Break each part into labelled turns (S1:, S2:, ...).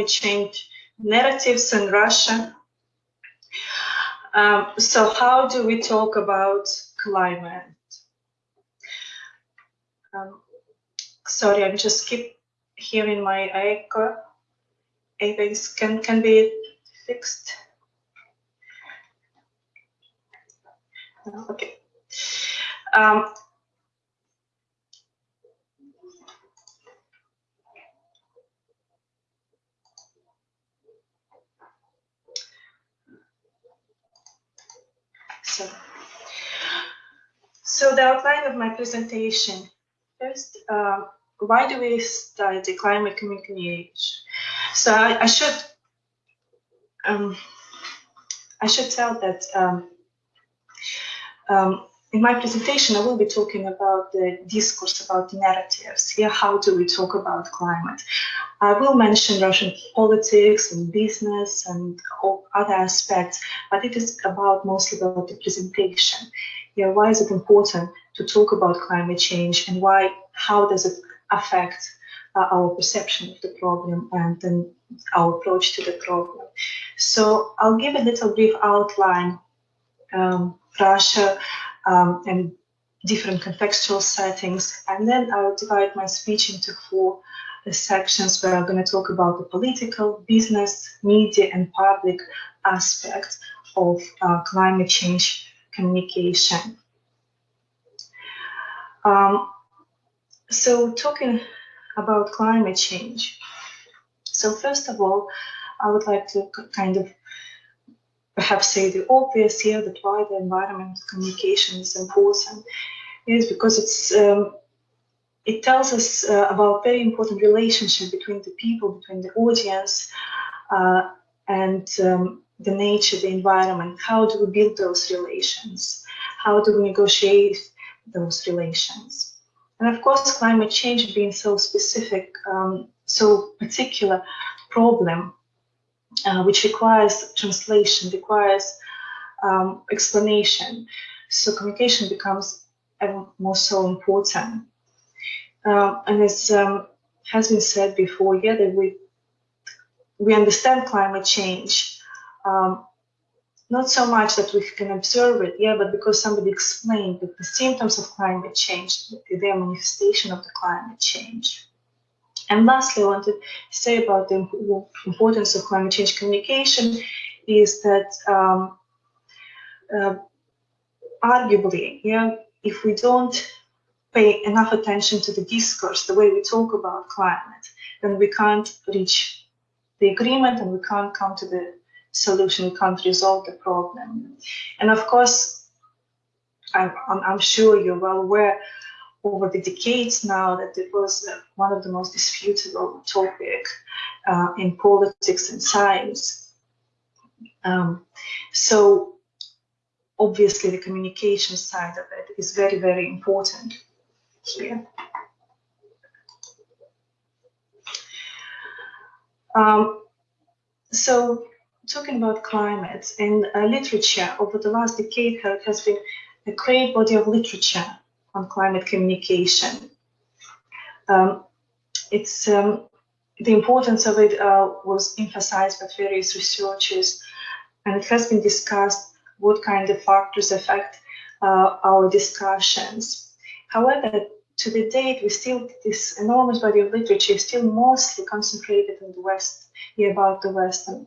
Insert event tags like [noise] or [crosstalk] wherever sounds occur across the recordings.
S1: change narratives in Russia. Um, so how do we talk about climate? Um, sorry, I just keep hearing my echo. Things can can be fixed. Okay. Um, so, so the outline of my presentation. First, uh, why do we study climate communication? So I, I should um, I should tell that um, um, in my presentation, I will be talking about the discourse about the narratives. Here, how do we talk about climate? I will mention Russian politics and business and other aspects, but it is about mostly about the presentation. Yeah, why is it important to talk about climate change and why, how does it affect uh, our perception of the problem and then our approach to the problem. So I'll give a little brief outline um, Russia um, and different contextual settings. And then I'll divide my speech into four sections where I'm going to talk about the political, business, media, and public aspects of uh, climate change communication. Um, so talking about climate change. So first of all, I would like to kind of perhaps say the obvious here that why the environment communication is important is because it's um, it tells us uh, about very important relationship between the people, between the audience, uh, and um, the nature, the environment. How do we build those relations? How do we negotiate those relations? And of course, climate change being so specific, um, so particular problem uh, which requires translation, requires um, explanation. So communication becomes ever more so important. Uh, and as um, has been said before, yeah, that we we understand climate change, um, not so much that we can observe it, yeah, but because somebody explained that the symptoms of climate change, the manifestation of the climate change. And lastly, I wanted to say about the importance of climate change communication is that um, uh, arguably, yeah, if we don't pay enough attention to the discourse, the way we talk about climate, then we can't reach the agreement and we can't come to the solution, we can't resolve the problem. And of course, I'm, I'm, I'm sure you're well aware over the decades now that it was one of the most disputable topic uh, in politics and science. Um, so obviously the communication side of it is very, very important here. Um, so talking about climate in uh, literature over the last decade has been a great body of literature on climate communication. Um, it's um, the importance of it uh, was emphasized by various researchers, and it has been discussed what kind of factors affect uh, our discussions. However, to the date, we still this enormous body of literature is still mostly concentrated in the West, about the Western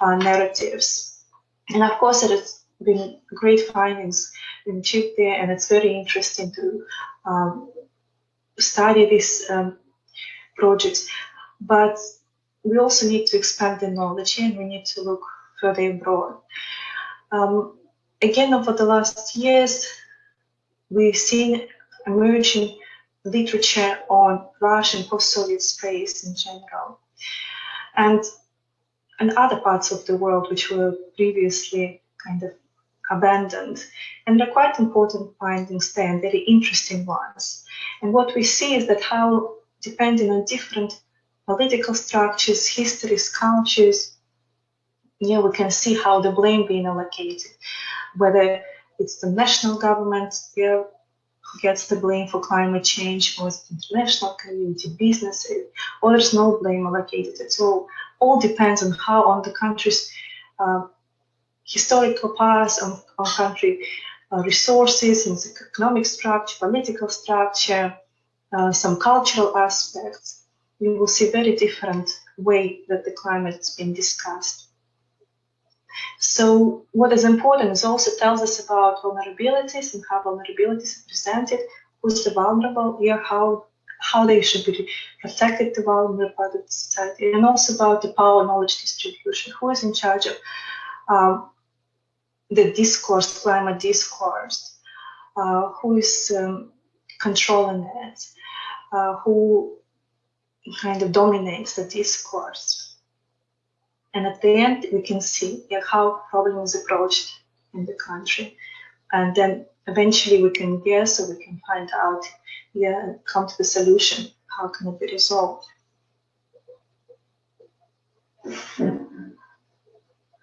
S1: uh, narratives, and of course, it has been great findings in Chip there, and it's very interesting to um, study these um, projects. But we also need to expand the knowledge and we need to look further abroad. Um, again, over the last years, we've seen emerging literature on Russian post-Soviet space in general. And and other parts of the world which were previously kind of abandoned. And they're quite important findings there and very interesting ones. And what we see is that how, depending on different political structures, histories, cultures, yeah, we can see how the blame being allocated, whether it's the national government who gets the blame for climate change, or it's international community, businesses, or there's no blame allocated at all all depends on how on the country's uh, historical past, on, on country uh, resources, and economic structure, political structure, uh, some cultural aspects. You will see very different way that the climate's been discussed. So what is important is also tells us about vulnerabilities and how vulnerabilities are presented, who's the vulnerable, yeah, how how they should be protected, the vulnerable part of the society, and also about the power knowledge distribution, who is in charge of um, the discourse, climate discourse, uh, who is um, controlling it, uh, who kind of dominates the discourse. And at the end, we can see yeah, how problem is approached in the country. And then eventually we can guess or we can find out, yeah, come to the solution. How can it be resolved?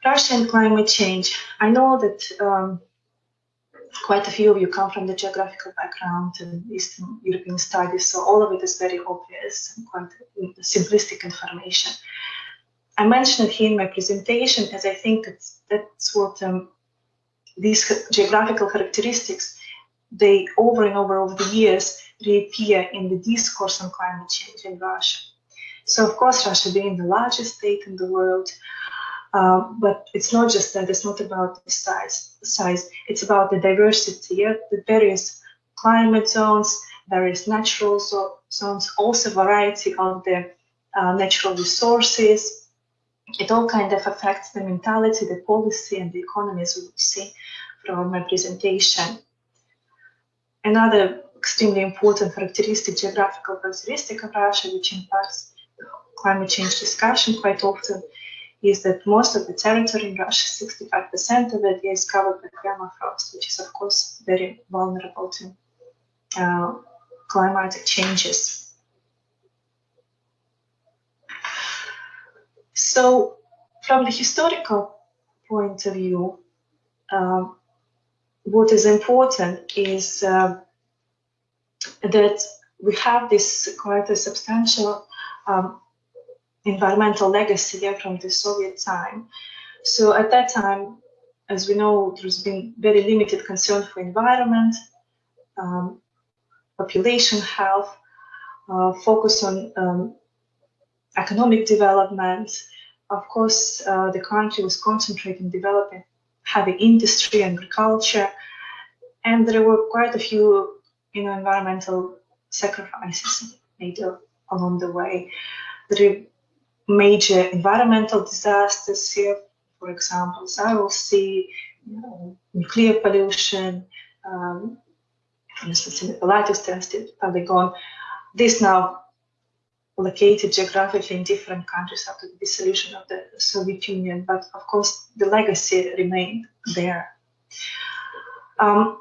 S1: Russian climate change. I know that um, quite a few of you come from the geographical background and Eastern European studies, so all of it is very obvious and quite simplistic information. I mentioned it here in my presentation as I think that's, that's what um, these geographical characteristics, they over and over over the years reappear in the discourse on climate change in Russia. So of course, Russia being the largest state in the world, uh, but it's not just that. It's not about the size. Size. It's about the diversity. Yeah? The various climate zones, various natural zo zones, also variety of the uh, natural resources. It all kind of affects the mentality, the policy, and the economy, as we will see from my presentation. Another extremely important characteristic, geographical characteristic of Russia, which impacts climate change discussion quite often, is that most of the territory in Russia, 65% of it is covered by permafrost, which is of course very vulnerable to uh, climatic changes. So from the historical point of view, uh, what is important is uh, that we have this quite a substantial um, environmental legacy from the Soviet time. So at that time, as we know, there's been very limited concern for environment, um, population health, uh, focus on um, economic development. Of course, uh, the country was concentrating developing heavy industry, and agriculture, and there were quite a few, you know, environmental sacrifices made along the way. There major environmental disasters here, for example, Aral Sea, you know, nuclear pollution, um, for instance, in the Semipalatinsk tested polygon. This now located geographically in different countries after the dissolution of the Soviet Union, but of course the legacy remained there. Um,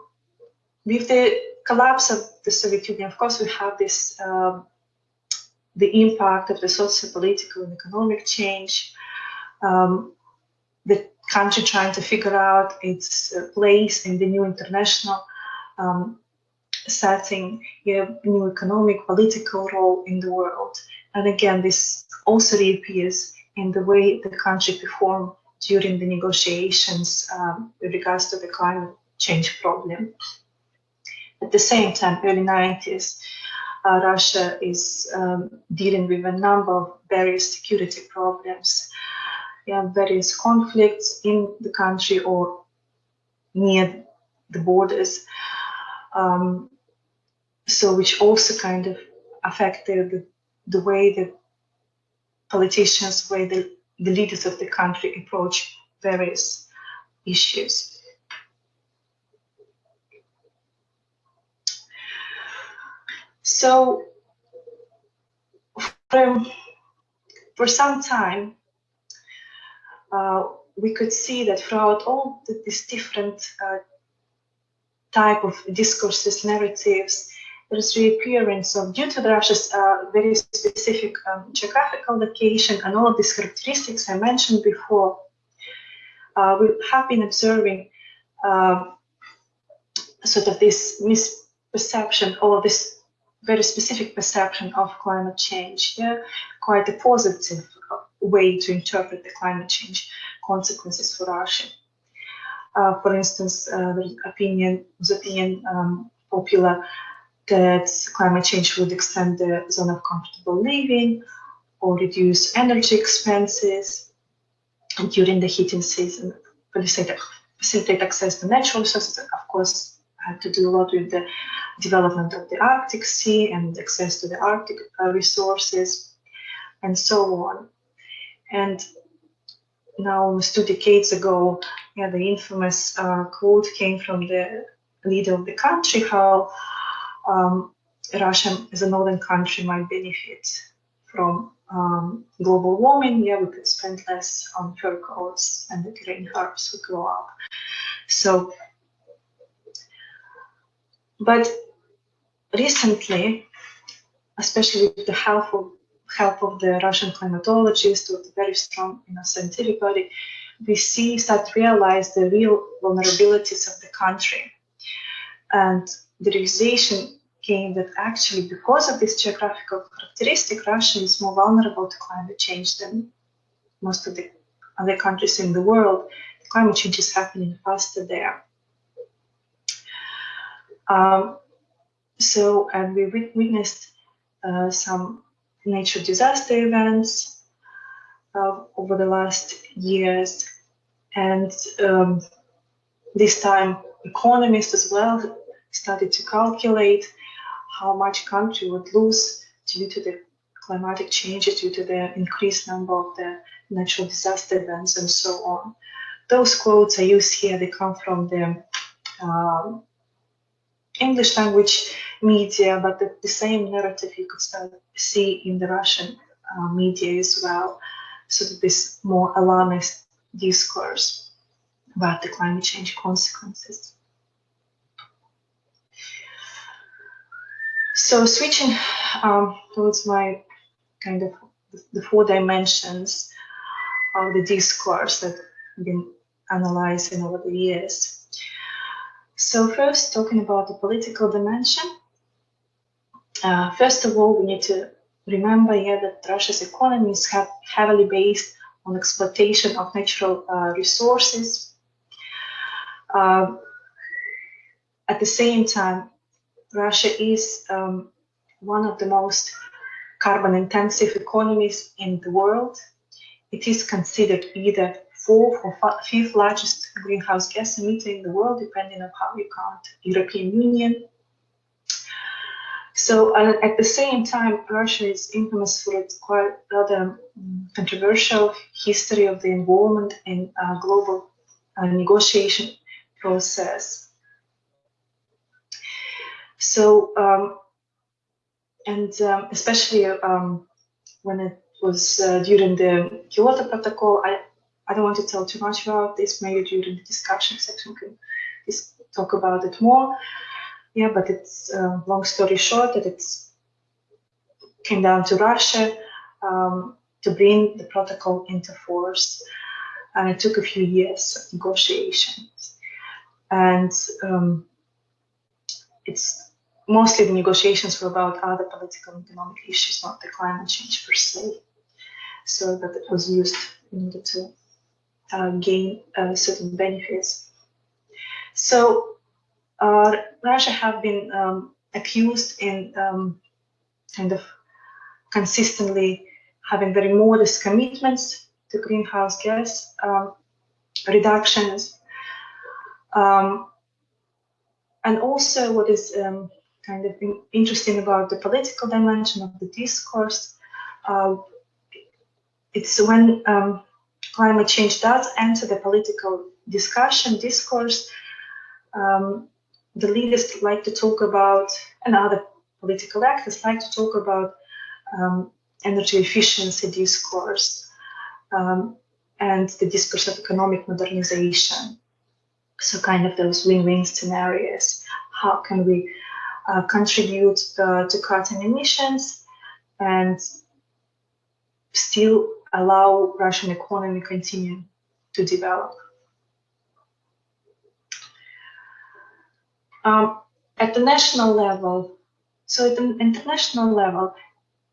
S1: with the collapse of the Soviet Union, of course, we have this um, the impact of the socio-political and economic change, um, the country trying to figure out its uh, place in the new international um, setting, know, new economic, political role in the world. And again, this also reappears in the way the country performed during the negotiations um, with regards to the climate change problem. At the same time, early 90s, uh, Russia is um, dealing with a number of various security problems, yeah, various conflicts in the country or near the borders. Um, so which also kind of affected the, the way that politicians, way the, the leaders of the country approach various issues. So for, for some time, uh, we could see that throughout all the, these different uh, type of discourses, narratives, there's reappearance of, due to the Russia's uh, very specific um, geographical location and all of these characteristics I mentioned before, uh, we have been observing uh, sort of this misperception or this very specific perception of climate change, yeah, quite a positive way to interpret the climate change consequences for Russia. Uh, for instance, uh, the opinion was opinion um, popular that climate change would extend the zone of comfortable living or reduce energy expenses during the heating season, facilitate, facilitate access to natural resources, of course, had to do a lot with the development of the Arctic Sea and access to the Arctic uh, resources and so on. And now, almost two decades ago, yeah, the infamous uh, quote came from the leader of the country how um, Russia, as a northern country, might benefit from um, global warming. Yeah, we could spend less on fur coats and the green herbs would grow up. So, but recently, especially with the help of help of the Russian climatologists with a very strong you know, scientific body, we see start to realize the real vulnerabilities of the country. And the realization came that actually because of this geographical characteristic, Russia is more vulnerable to climate change than most of the other countries in the world. Climate change is happening faster there. Um, so, and we witnessed uh, some nature disaster events uh, over the last years. And um, this time, economists as well started to calculate how much country would lose due to the climatic changes, due to the increased number of the natural disaster events, and so on. Those quotes I use here, they come from the um, English language media, but the, the, same narrative you could start see in the Russian uh, media as well. So this more alarmist discourse about the climate change consequences. So switching um, towards my kind of the four dimensions of the discourse that I've been analyzing over the years. So first, talking about the political dimension. Uh, first of all, we need to remember here that Russia's economy is heavily based on exploitation of natural uh, resources. Uh, at the same time, Russia is um, one of the most carbon intensive economies in the world. It is considered either fourth or fifth largest greenhouse gas emitter in the world, depending on how you count European Union. So uh, at the same time, Russia is infamous for its quite rather um, controversial history of the involvement in uh, global uh, negotiation process. So, um, and um, especially um, when it was uh, during the Kyoto Protocol, I, I don't want to tell too much about this, maybe during the discussion section we can just talk about it more. Yeah, but it's uh, long story short that it's came down to Russia um, to bring the protocol into force. And it took a few years of negotiations. And um, it's mostly the negotiations were about other political and economic issues, not the climate change per se. So that it was used in order to uh, gain uh, certain benefits. So uh, Russia have been um, accused in um, kind of consistently having very modest commitments to greenhouse gas um, reductions. Um, and also what is um, kind of interesting about the political dimension of the discourse. Uh, it's when um, climate change does enter the political discussion, discourse, um, the leaders like to talk about, and other political actors like to talk about um, energy efficiency discourse um, and the discourse of economic modernization. So kind of those win-win scenarios. How can we uh, contribute uh, to cutting emissions and still allow Russian economy to continue to develop. Um, at the national level, so at the international level,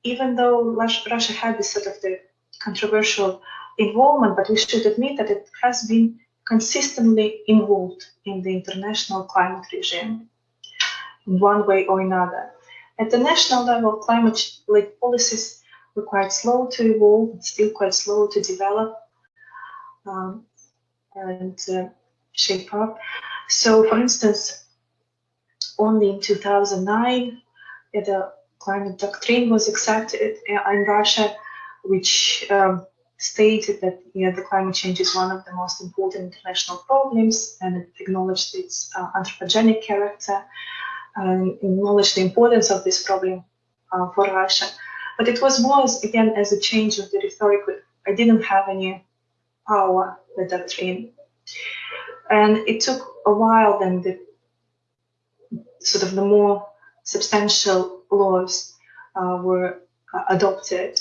S1: even though Russia had this sort of the controversial involvement, but we should admit that it has been consistently involved in the international climate regime in one way or another. At the national level, climate-led policies quite slow to evolve, still quite slow to develop um, and uh, shape up. So, for instance, only in 2009, the climate doctrine was accepted in Russia, which um, stated that you know, the climate change is one of the most important international problems and it acknowledged its uh, anthropogenic character and acknowledged the importance of this problem uh, for Russia. But it was more, as, again, as a change of the rhetoric. I didn't have any power, the doctrine. And it took a while then the sort of the more substantial laws uh, were uh, adopted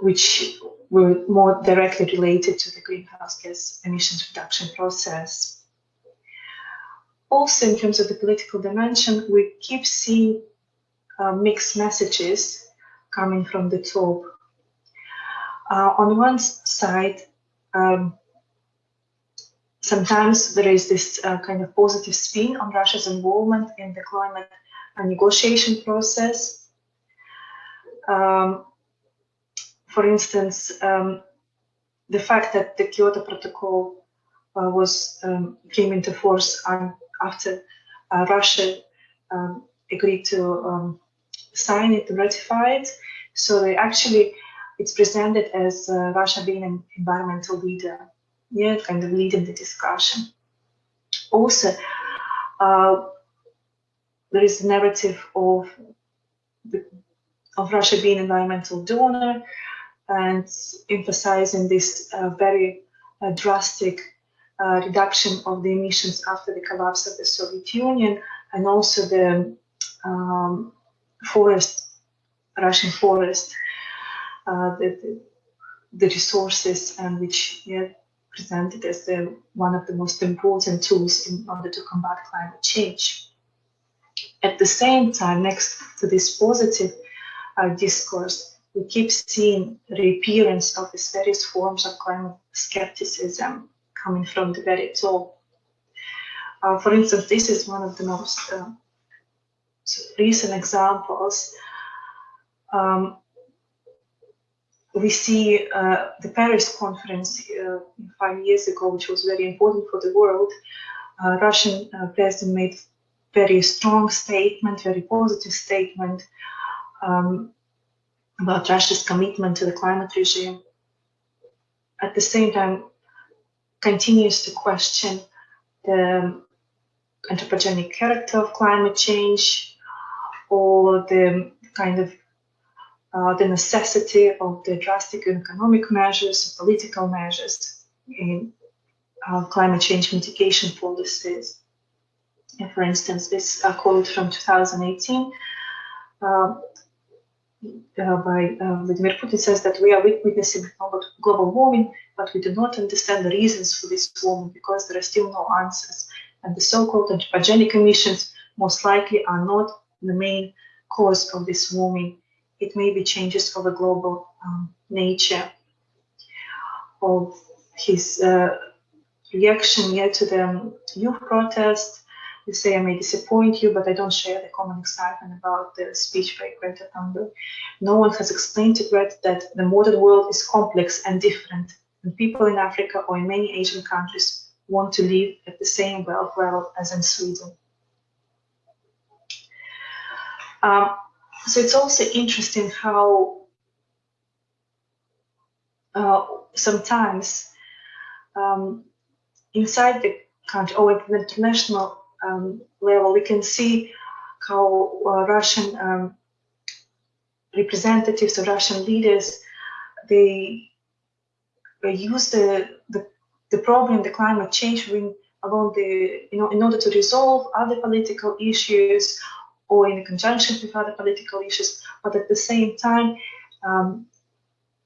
S1: which were more directly related to the greenhouse gas emissions reduction process. Also, in terms of the political dimension, we keep seeing uh, mixed messages coming from the top. Uh, on one side, um, sometimes there is this uh, kind of positive spin on Russia's involvement in the climate negotiation process. Um, for instance, um, the fact that the Kyoto Protocol uh, was um, came into force after uh, Russia um, agreed to um, sign it ratify it. So they actually, it's presented as uh, Russia being an environmental leader, yeah, kind of leading the discussion. Also, uh, there is a narrative of of Russia being an environmental donor, and emphasizing this uh, very uh, drastic uh, reduction of the emissions after the collapse of the Soviet Union and also the um, forest, Russian forest, uh, the, the, resources and which yeah, presented as the, one of the most important tools in order to combat climate change. At the same time, next to this positive uh, discourse, we keep seeing reappearance of these various forms of climate skepticism coming from the very top. Uh, for instance, this is one of the most uh, recent examples. Um, we see uh, the Paris conference uh, five years ago, which was very important for the world. Uh, Russian uh, president made very strong statement, very positive statement, um, about Russia's commitment to the climate regime, at the same time continues to question the anthropogenic character of climate change or the kind of uh, the necessity of the drastic economic measures, political measures in uh, climate change mitigation policies. And for instance, this quote from 2018 uh, uh, by uh, Vladimir Putin says that we are witnessing global warming, but we do not understand the reasons for this warming because there are still no answers. And the so-called anthropogenic emissions most likely are not the main cause of this warming. It may be changes of a global um, nature. Of his uh, reaction yet to the youth protest, you say, I may disappoint you, but I don't share the common excitement about the speech by Greta Thunberg. No one has explained to Greta that the modern world is complex and different, and people in Africa or in many Asian countries want to live at the same wealth level as in Sweden. Um, so it's also interesting how uh, sometimes um, inside the country or at the international um, level, we can see how uh, Russian um, representatives or Russian leaders they, they use the, the the problem, the climate change, along the you know in order to resolve other political issues or in conjunction with other political issues, but at the same time. Um,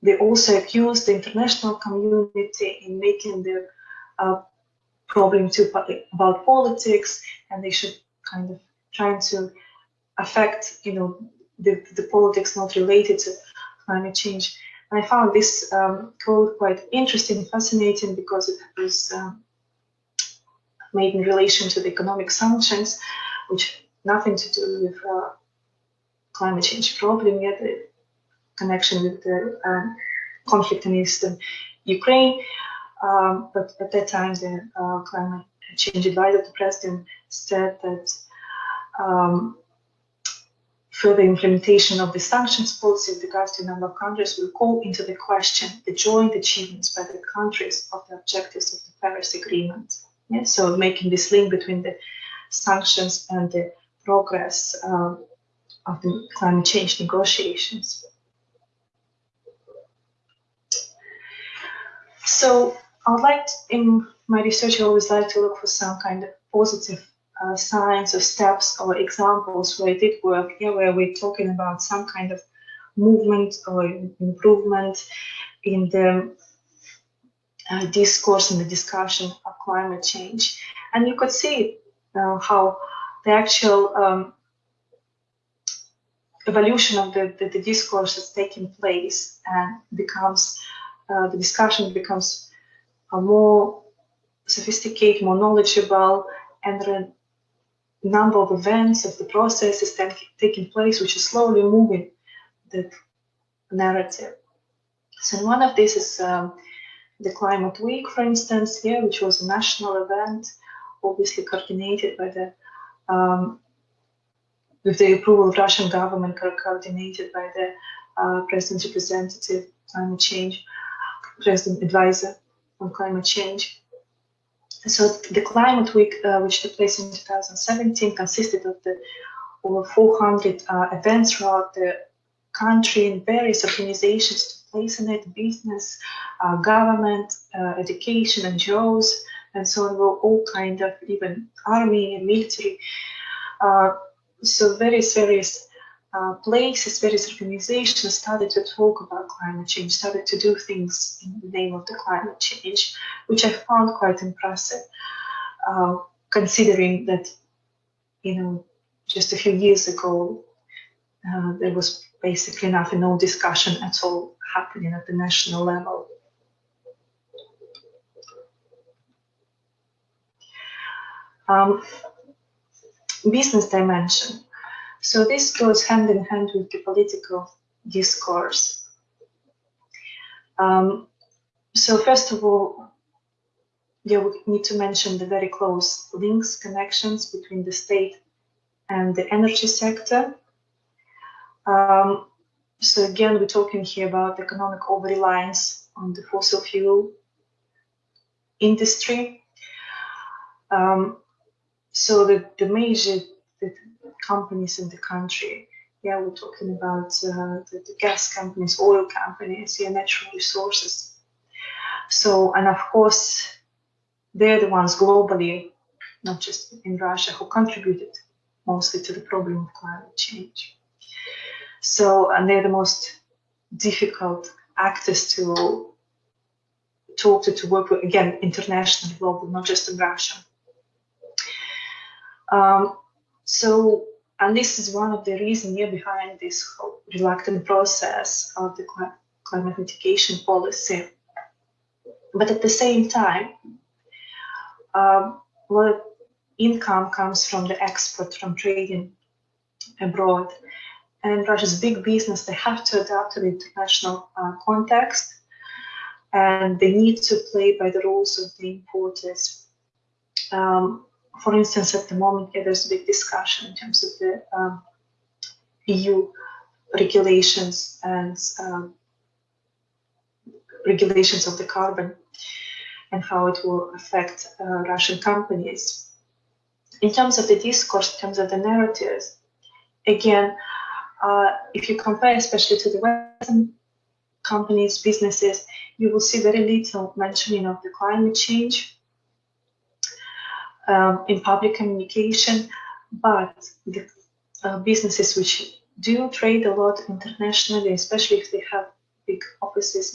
S1: they also accuse the international community in making the uh, problem too about politics, and they should kind of trying to affect, you know, the, the politics not related to climate change. And I found this um, quote quite interesting and fascinating because it was um, made in relation to the economic sanctions, which nothing to do with uh, climate change problem yet, the connection with the um, conflict in eastern Ukraine. Um, but at that time, the uh, climate change advisor to president said that um, further implementation of the sanctions policy with regards to a number of countries will call into the question the joint achievements by the countries of the objectives of the Paris Agreement. Yeah, so making this link between the sanctions and the progress um, of the climate change negotiations. So I would like, to, in my research, I always like to look for some kind of positive uh, signs or steps or examples where it did work, yeah, where we're talking about some kind of movement or improvement in the uh, discourse and the discussion of climate change. And you could see uh, how the actual um, evolution of the, the, the, discourse is taking place and becomes, uh, the discussion becomes more sophisticated, more knowledgeable, and the number of events of the process is taking place, which is slowly moving the narrative. So one of these is um, the Climate Week, for instance, here, which was a national event, obviously coordinated by the um, with the approval of Russian government, coordinated by the uh, President's representative climate change, President advisor on climate change. So the Climate Week, uh, which took place in 2017, consisted of the over 400 uh, events throughout the country and various organizations to place in it, business, uh, government, uh, education, NGOs, and so on, were all kind of even army and military. Uh, so various, various uh, places, various organizations started to talk about climate change, started to do things in the name of the climate change, which I found quite impressive, uh, considering that, you know, just a few years ago, uh, there was basically nothing, no discussion at all happening at the national level. Um, business dimension. So this goes hand in hand with the political discourse. Um, so first of all, yeah, we need to mention the very close links, connections between the state and the energy sector. Um, so again, we're talking here about economic over-reliance on the fossil fuel industry. Um, so the, the major the companies in the country. Yeah, we're talking about uh, the, the, gas companies, oil companies, yeah, natural resources. So, and of course, they're the ones globally, not just in Russia, who contributed mostly to the problem of climate change. So, and they're the most difficult actors to talk to, to work with, again, international, global, not just in Russia. Um, so and this is one of the reasons behind this whole reluctant process of the climate mitigation policy. But at the same time, um, a lot of income comes from the export, from trading abroad. And Russia's big business, they have to adapt to the international uh, context and they need to play by the rules of the importers. Um, for instance, at the moment, yeah, there's a big discussion in terms of the um, EU regulations and um, regulations of the carbon and how it will affect uh, Russian companies. In terms of the discourse, in terms of the narratives, again, uh, if you compare especially to the Western companies, businesses, you will see very little mentioning of the climate change um, in public communication, but the uh, businesses which do trade a lot internationally, especially if they have big offices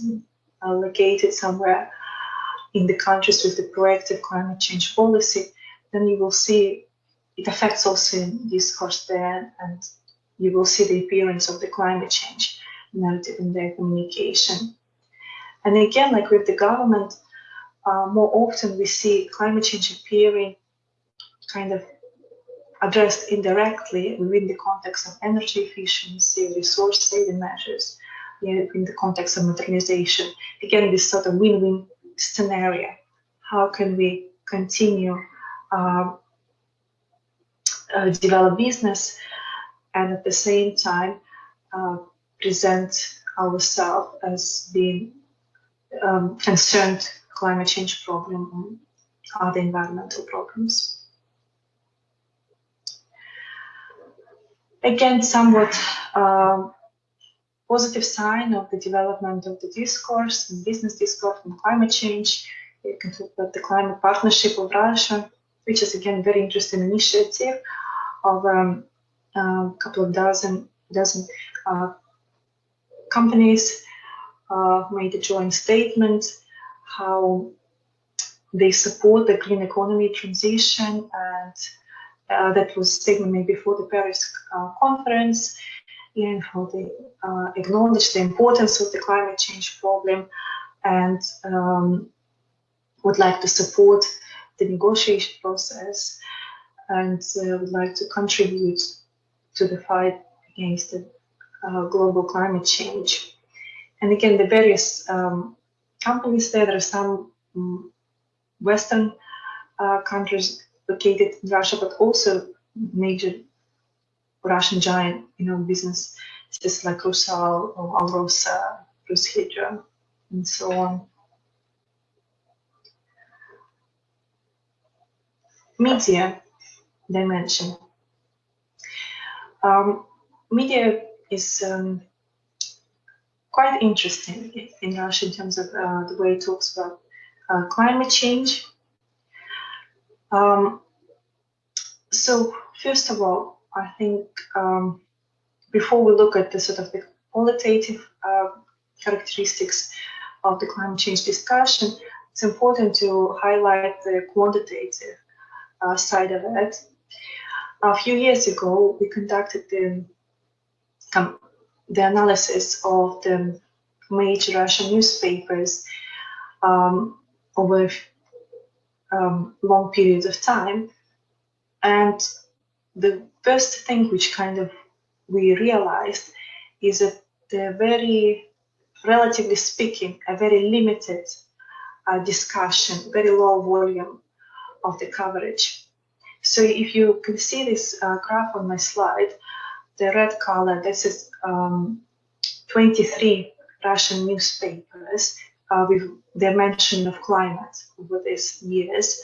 S1: uh, located somewhere in the countries with the proactive climate change policy, then you will see it affects also in discourse there and you will see the appearance of the climate change. narrative in their communication. And again, like with the government, uh, more often we see climate change appearing kind of addressed indirectly within the context of energy efficiency, resource saving measures, in the context of modernization. Again, this sort of win-win scenario. How can we continue uh, uh, develop business and at the same time uh, present ourselves as being um, concerned climate change problem and other environmental problems. Again, somewhat um, positive sign of the development of the discourse and business discourse on climate change. You can talk about the climate partnership of Russia, which is again very interesting initiative of um, a couple of dozen dozen uh, companies uh, made a joint statement how they support the green economy transition and uh, that was taken made before the Paris uh, conference and how they uh, acknowledge the importance of the climate change problem and um, would like to support the negotiation process and uh, would like to contribute to the fight against the uh, global climate change. And again, the various um, companies there, there are some um, Western uh, countries located in Russia, but also major Russian giant, you know, business, just like Rusal or Alrosa, RusHydro, and so on. Media dimension. Um, media is um, quite interesting in Russia in terms of uh, the way it talks about uh, climate change. Um, so first of all, I think um, before we look at the sort of the qualitative uh, characteristics of the climate change discussion, it's important to highlight the quantitative uh, side of it. A few years ago, we conducted the, um, the analysis of the major Russian newspapers um, over um, long periods of time. And the first thing which kind of we realized is that the very, relatively speaking, a very limited uh, discussion, very low volume of the coverage. So if you can see this uh, graph on my slide, the red color, this is um, 23 Russian newspapers uh, with their mention of climate over these years.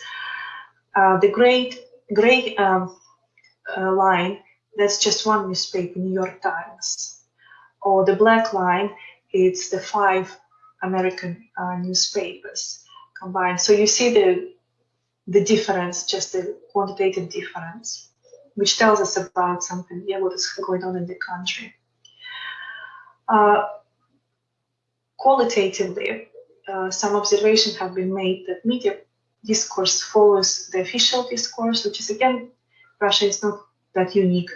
S1: Uh, the great gray um, uh, line, that's just one newspaper, New York Times. Or the black line, it's the five American uh, newspapers combined. So you see the the difference, just the quantitative difference, which tells us about something, yeah, what is going on in the country. Uh, qualitatively, uh, some observations have been made that media discourse follows the official discourse, which is again, Russia is not that unique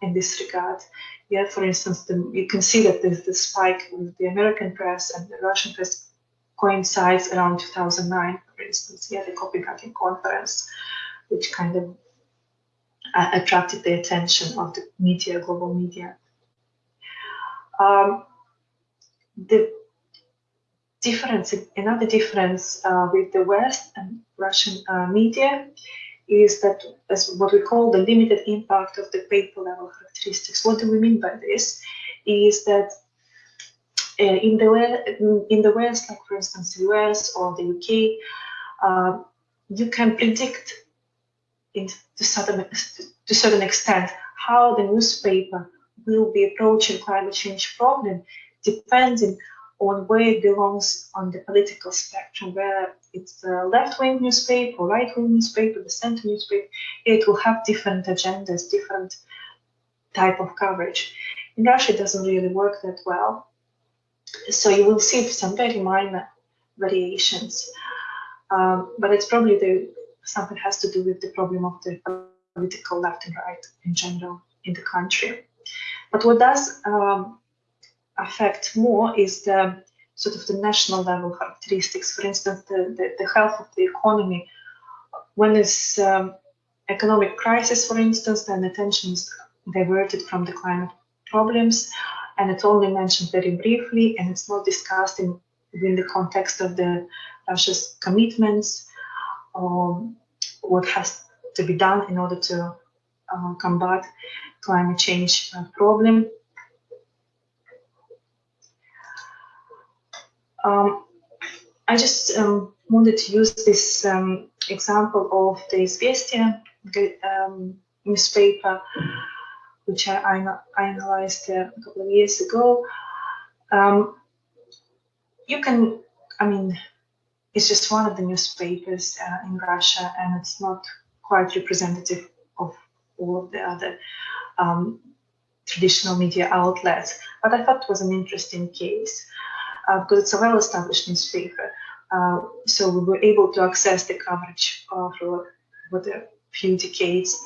S1: in this regard. Yeah, for instance, the, you can see that the spike with the American press and the Russian press coincides around 2009, for instance. Yeah, the Copenhagen conference, which kind of uh, attracted the attention of the media, global media. Um, the difference, another difference uh, with the West and Russian uh, media is that as what we call the limited impact of the paper level characteristics. What do we mean by this? Is that uh, in the in the West, like for instance, the US or the UK, uh, you can predict in to certain to certain extent how the newspaper will be approaching climate change problem, depending on where it belongs on the political spectrum, whether it's a left-wing newspaper, right-wing newspaper, the center newspaper, it will have different agendas, different type of coverage. In Russia, it doesn't really work that well. So you will see some very minor variations, um, but it's probably the something has to do with the problem of the political left and right in general in the country. But what does um, affect more is the sort of the national level characteristics. For instance, the, the, the health of the economy. When there's um, economic crisis, for instance, then attention is diverted from the climate problems, and it's only mentioned very briefly, and it's not discussed in within the context of the Russia's commitments, um, what has to be done in order to uh, combat climate change uh, problem. Um, I just um, wanted to use this um, example of the Izvestia um, newspaper, which I, I, analyzed uh, a couple of years ago. Um, you can, I mean, it's just one of the newspapers uh, in Russia, and it's not quite representative of all of the other um, traditional media outlets. But I thought it was an interesting case uh, because it's a well-established newspaper. Uh, so we were able to access the coverage uh, for, for a few decades.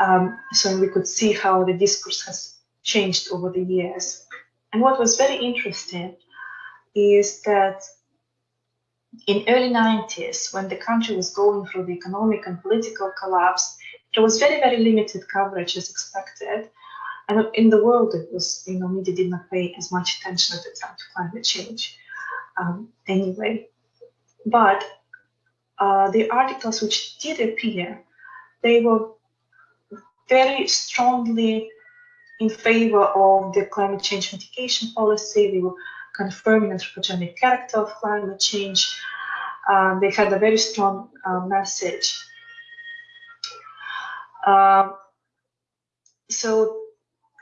S1: Um, so we could see how the discourse has changed over the years. And what was very interesting is that in early 90s, when the country was going through the economic and political collapse, there was very, very limited coverage as expected. And in the world, it was, you know, media did not pay as much attention at the time to climate change um, anyway. But uh, the articles which did appear, they were very strongly in favor of the climate change mitigation policy. They were confirming anthropogenic character of climate change. Um, they had a very strong uh, message. Um, so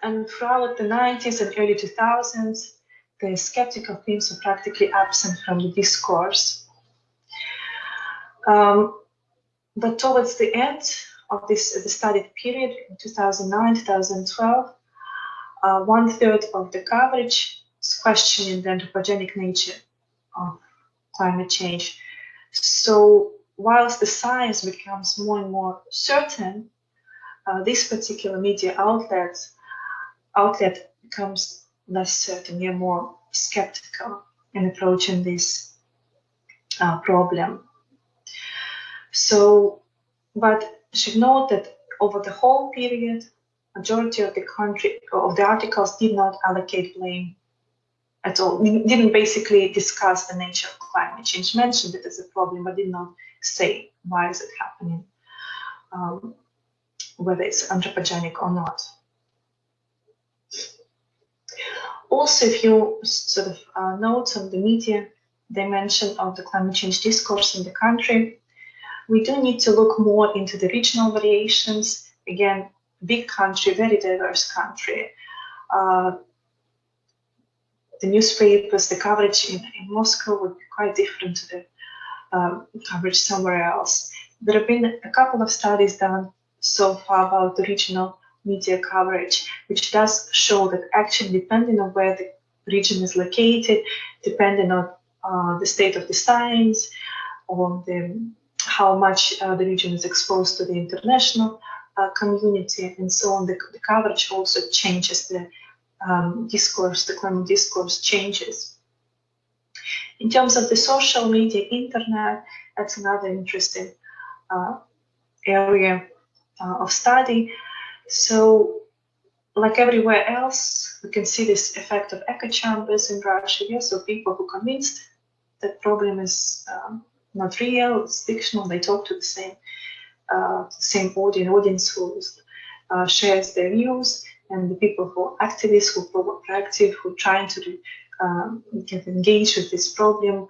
S1: and throughout the 90s and early 2000s, the skeptical themes were practically absent from the discourse. Um, but towards the end of this the studied period, in 2009, 2012, uh, one third of the coverage is questioning the anthropogenic nature of climate change. So whilst the science becomes more and more certain, uh, this particular media outlet outlet becomes less certain, you're more skeptical in approaching this uh, problem. So, but should note that over the whole period, majority of the country of the articles did not allocate blame at all. We didn't basically discuss the nature of climate change, mentioned it as a problem, but did not say why is it happening, um, whether it's anthropogenic or not. Also, if you sort of uh, note on the media dimension of the climate change discourse in the country, we do need to look more into the regional variations. Again, big country, very diverse country. Uh, the newspapers, the coverage in, in, Moscow would be quite different to the um, coverage somewhere else. There have been a couple of studies done so far about the regional media coverage, which does show that actually depending on where the region is located, depending on uh, the state of the science, on the, how much uh, the region is exposed to the international uh, community, and so on, the, the, coverage also changes, the um, discourse, the climate discourse changes. In terms of the social media, internet, that's another interesting uh, area uh, of study. So like everywhere else, we can see this effect of echo chambers in Russia. Yeah? So people who convinced that problem is um, not real, it's fictional, they talk to the same uh, same audience, audience who uh, shares their views, and the people who are activists, who are proactive, who are trying to um, get engaged with this problem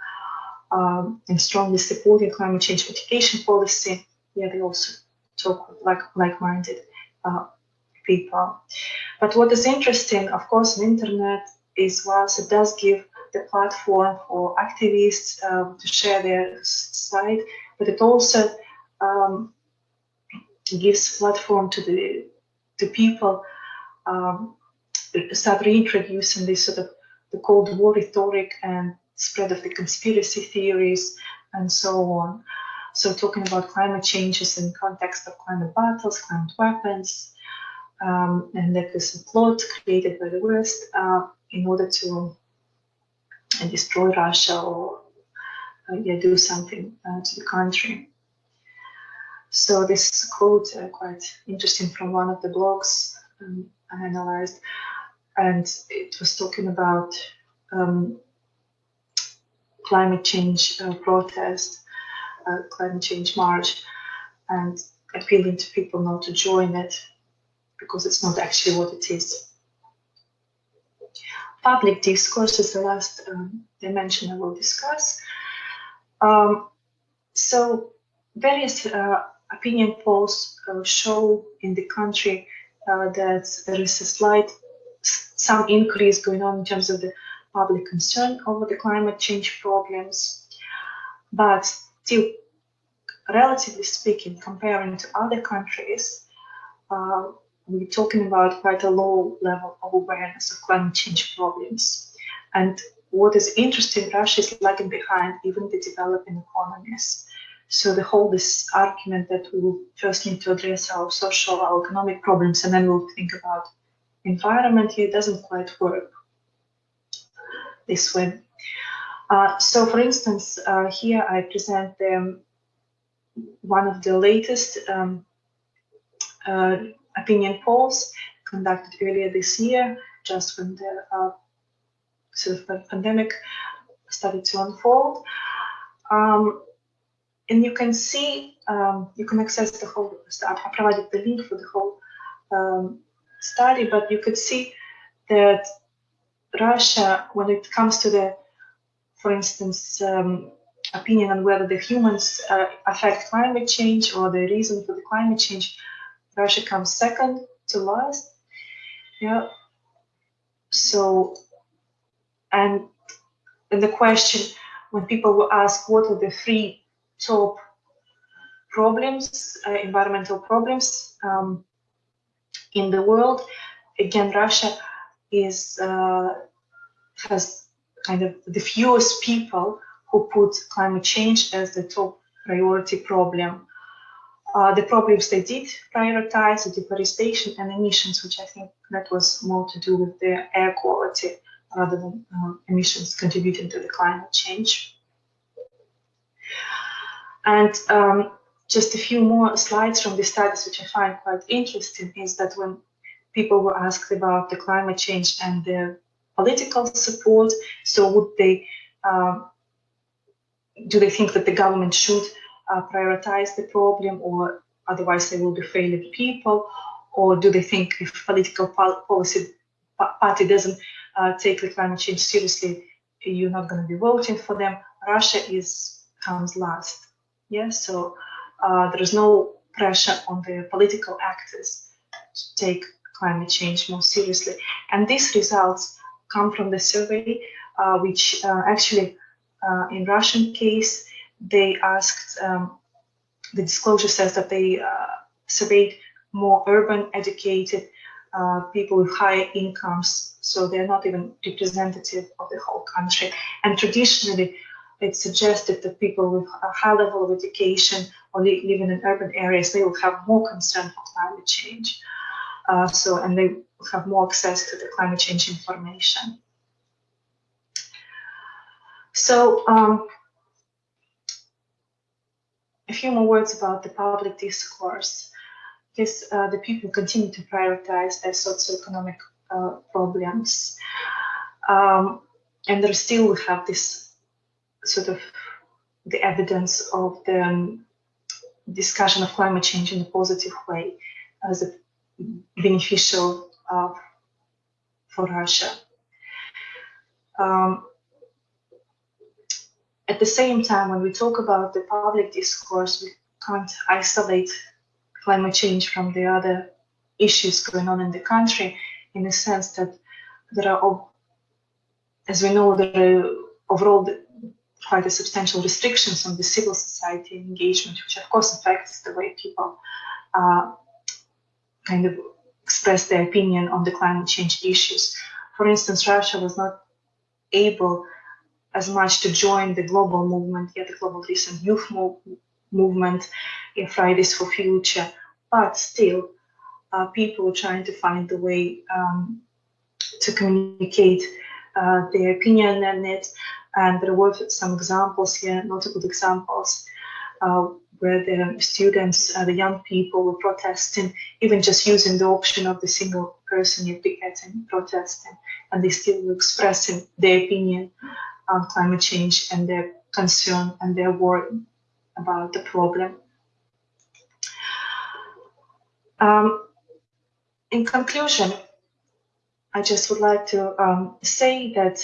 S1: um, and strongly supporting climate change mitigation policy. Yeah, they also talk like like-minded uh, people. But what is interesting, of course, on internet is whilst it does give the platform for activists um, to share their side, but it also um, gives platform to the to people um, start reintroducing this sort of the Cold War rhetoric and spread of the conspiracy theories and so on. So talking about climate changes in context of climate battles, climate weapons, um, and that is a plot created by the West. Uh, in order to uh, destroy Russia or uh, yeah, do something uh, to the country. So this quote, uh, quite interesting from one of the blogs um, I analyzed, and it was talking about um, climate change uh, protest, uh, climate change march, and appealing to people not to join it because it's not actually what it is. Public discourse is the last um, dimension I will discuss. Um, so various uh, opinion polls uh, show in the country uh, that there is a slight, some increase going on in terms of the public concern over the climate change problems. But still, relatively speaking, comparing to other countries, uh, we're talking about quite a low level of awareness of climate change problems. And what is interesting, Russia is lagging behind even the developing economies. So the whole this argument that we will first need to address our social, our economic problems, and then we'll think about environment here doesn't quite work this way. Uh, so for instance, uh, here I present one of the latest um, uh, opinion polls conducted earlier this year, just when the uh, sort of pandemic started to unfold. Um, and you can see, um, you can access the whole, I provided the link for the whole um, study, but you could see that Russia, when it comes to the, for instance, um, opinion on whether the humans uh, affect climate change or the reason for the climate change, Russia comes second to last. Yeah. So, and, the question when people will ask what are the three top problems, uh, environmental problems um, in the world, again, Russia is uh, has kind of the fewest people who put climate change as the top priority problem. Uh, the problems they did prioritize the deforestation and emissions, which I think that was more to do with the air quality rather than um, emissions contributing to the climate change. And um, just a few more slides from the studies, which I find quite interesting, is that when people were asked about the climate change and the political support, so would they, um, do they think that the government should uh, prioritize the problem or otherwise they will be failed people? Or do they think if political policy party doesn't uh, take the climate change seriously, you're not going to be voting for them? Russia is comes last. Yeah, so uh, there is no pressure on the political actors to take climate change more seriously. And these results come from the survey, uh, which uh, actually uh, in Russian case, they asked, um, the disclosure says that they uh, surveyed more urban educated uh, people with higher incomes, so they're not even representative of the whole country. And traditionally, it suggested that people with a high level of education or li living in urban areas, they will have more concern for climate change. Uh, so, and they have more access to the climate change information. So, um, a few more words about the public discourse. Yes, uh, the people continue to prioritize their socioeconomic uh, problems. Um, and there still we have this sort of the evidence of the um, discussion of climate change in a positive way as a beneficial uh, for Russia. Um, at the same time, when we talk about the public discourse, we can't isolate climate change from the other issues going on in the country in the sense that there are, as we know, there are overall quite a substantial restrictions on the civil society engagement, which of course affects the way people uh, kind of express their opinion on the climate change issues. For instance, Russia was not able as much to join the global movement, yet the global recent youth move, movement in Fridays for Future, but still uh, people trying to find the way um, to communicate uh, their opinion on it. And there were some examples here, notable examples, uh, where the students, uh, the young people were protesting, even just using the option of the single person picketing, protesting, and they still were expressing their opinion on climate change and their concern and their worry about the problem. Um, in conclusion, I just would like to um, say that,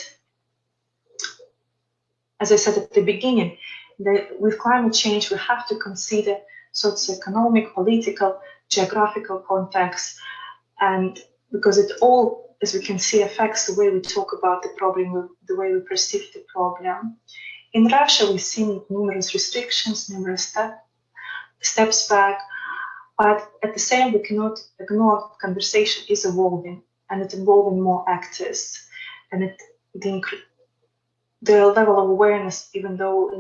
S1: as I said at the beginning, that with climate change, we have to consider socioeconomic, political, geographical context, and because it all, as we can see, affects the way we talk about the problem, the way we perceive the problem. In Russia, we've seen numerous restrictions, numerous step, steps back, but at the same, we cannot ignore conversation is evolving and it's involving more actors, and it the, the level of awareness, even though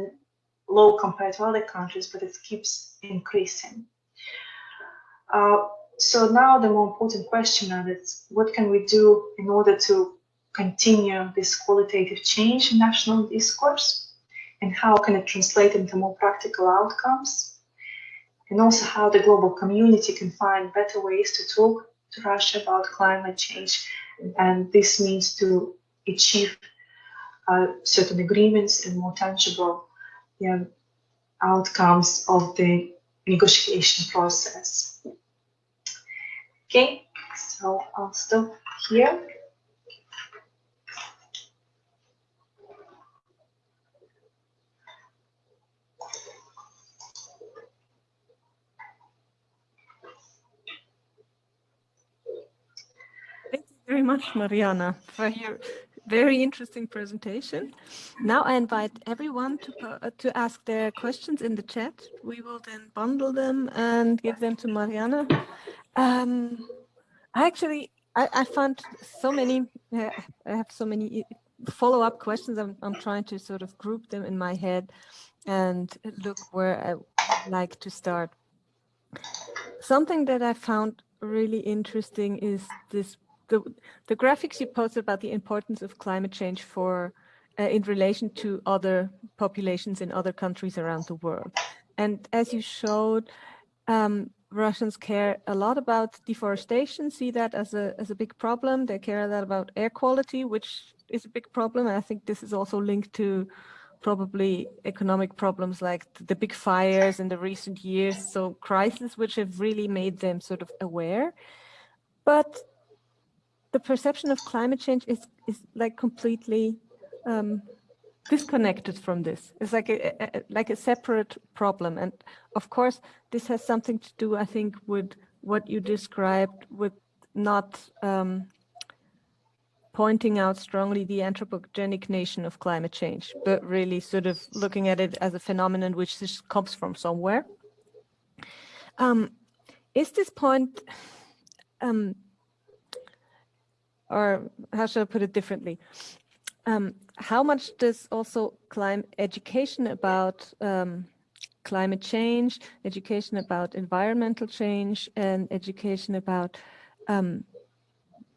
S1: low compared to other countries, but it keeps increasing. Uh, so now the more important question is what can we do in order to continue this qualitative change in national discourse? And how can it translate into more practical outcomes? And also how the global community can find better ways to talk to Russia about climate change. And this means to achieve uh, certain agreements and more tangible yeah, outcomes of the negotiation process. Okay, so I'll stop here.
S2: Thank you very much, Mariana, for your very interesting presentation. Now I invite everyone to, uh, to ask their questions in the chat. We will then bundle them and give them to Mariana. Um, I actually, I, I found so many, uh, I have so many follow-up questions. I'm, I'm trying to sort of group them in my head and look where I like to start. Something that I found really interesting is this the, the graphics you posted about the importance of climate change for uh, in relation to other populations in other countries around the world. And as you showed, um, Russians care a lot about deforestation, see that as a, as a big problem. They care a lot about air quality, which is a big problem. I think this is also linked to probably economic problems like the big fires in the recent years. So crises which have really made them sort of aware. But the perception of climate change is, is like completely um, disconnected from this. It's like a, a, like a separate problem. And of course, this has something to do, I think, with what you described with not um, pointing out strongly the anthropogenic nation of climate change, but really sort of looking at it as a phenomenon which just comes from somewhere. Um, is this point um, or how should I put it differently? Um, how much does also climate education about um, climate change, education about environmental change, and education about um,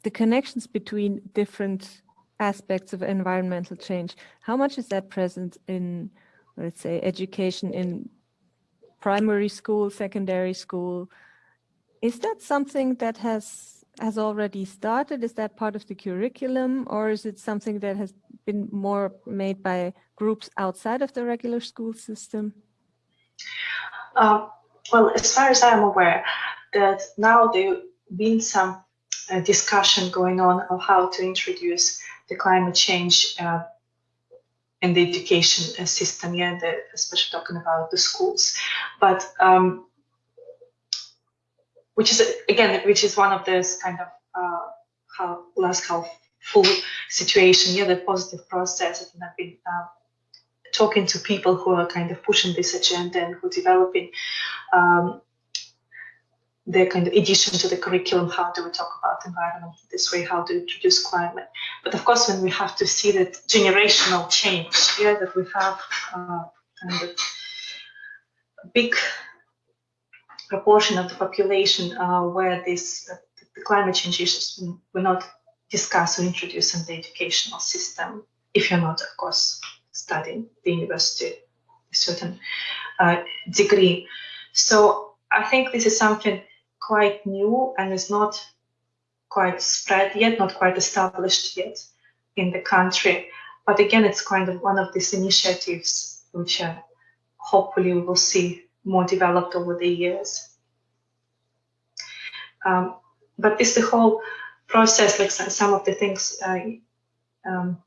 S2: the connections between different aspects of environmental change, how much is that present in, let's say, education in primary school, secondary school? Is that something that has has already started? Is that part of the curriculum or is it something that has been more made by groups outside of the regular school system?
S1: Uh, well, as far as I'm aware, that now there been some uh, discussion going on of how to introduce the climate change uh, in the education uh, system, yeah, the, especially talking about the schools. But um, which is again, which is one of those kind of uh, how glass half full situation. Yeah, the positive process. And I've been uh, talking to people who are kind of pushing this agenda and who are developing um, their kind of addition to the curriculum. How do we talk about environment this way? How to introduce climate? But of course, when we have to see that generational change, yeah, that we have uh, kind of big proportion of the population uh, where this uh, the climate change issues were not discuss or introduce in the educational system if you're not, of course, studying the university a certain uh, degree. So I think this is something quite new and is not quite spread yet, not quite established yet in the country. But again, it's kind of one of these initiatives which uh, hopefully we will see more developed over the years. Um, but this the whole process, like some of the things I, um,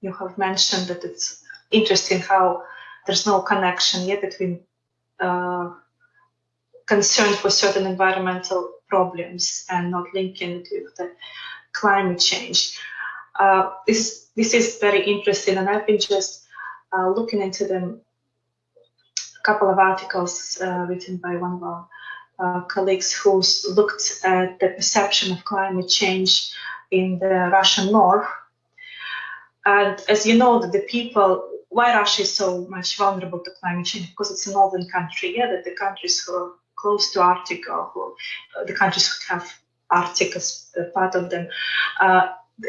S1: you have mentioned, that it's interesting how there's no connection yet between uh, concern for certain environmental problems and not linking with the climate change. Uh, this this is very interesting, and I've been just uh, looking into them. Couple of articles uh, written by one of our uh, colleagues who's looked at the perception of climate change in the Russian north. And as you know, that the people, why Russia is so much vulnerable to climate change, because it's a northern country, yeah, that the countries who are close to Arctic or who, uh, the countries who have Arctic as part of them, uh,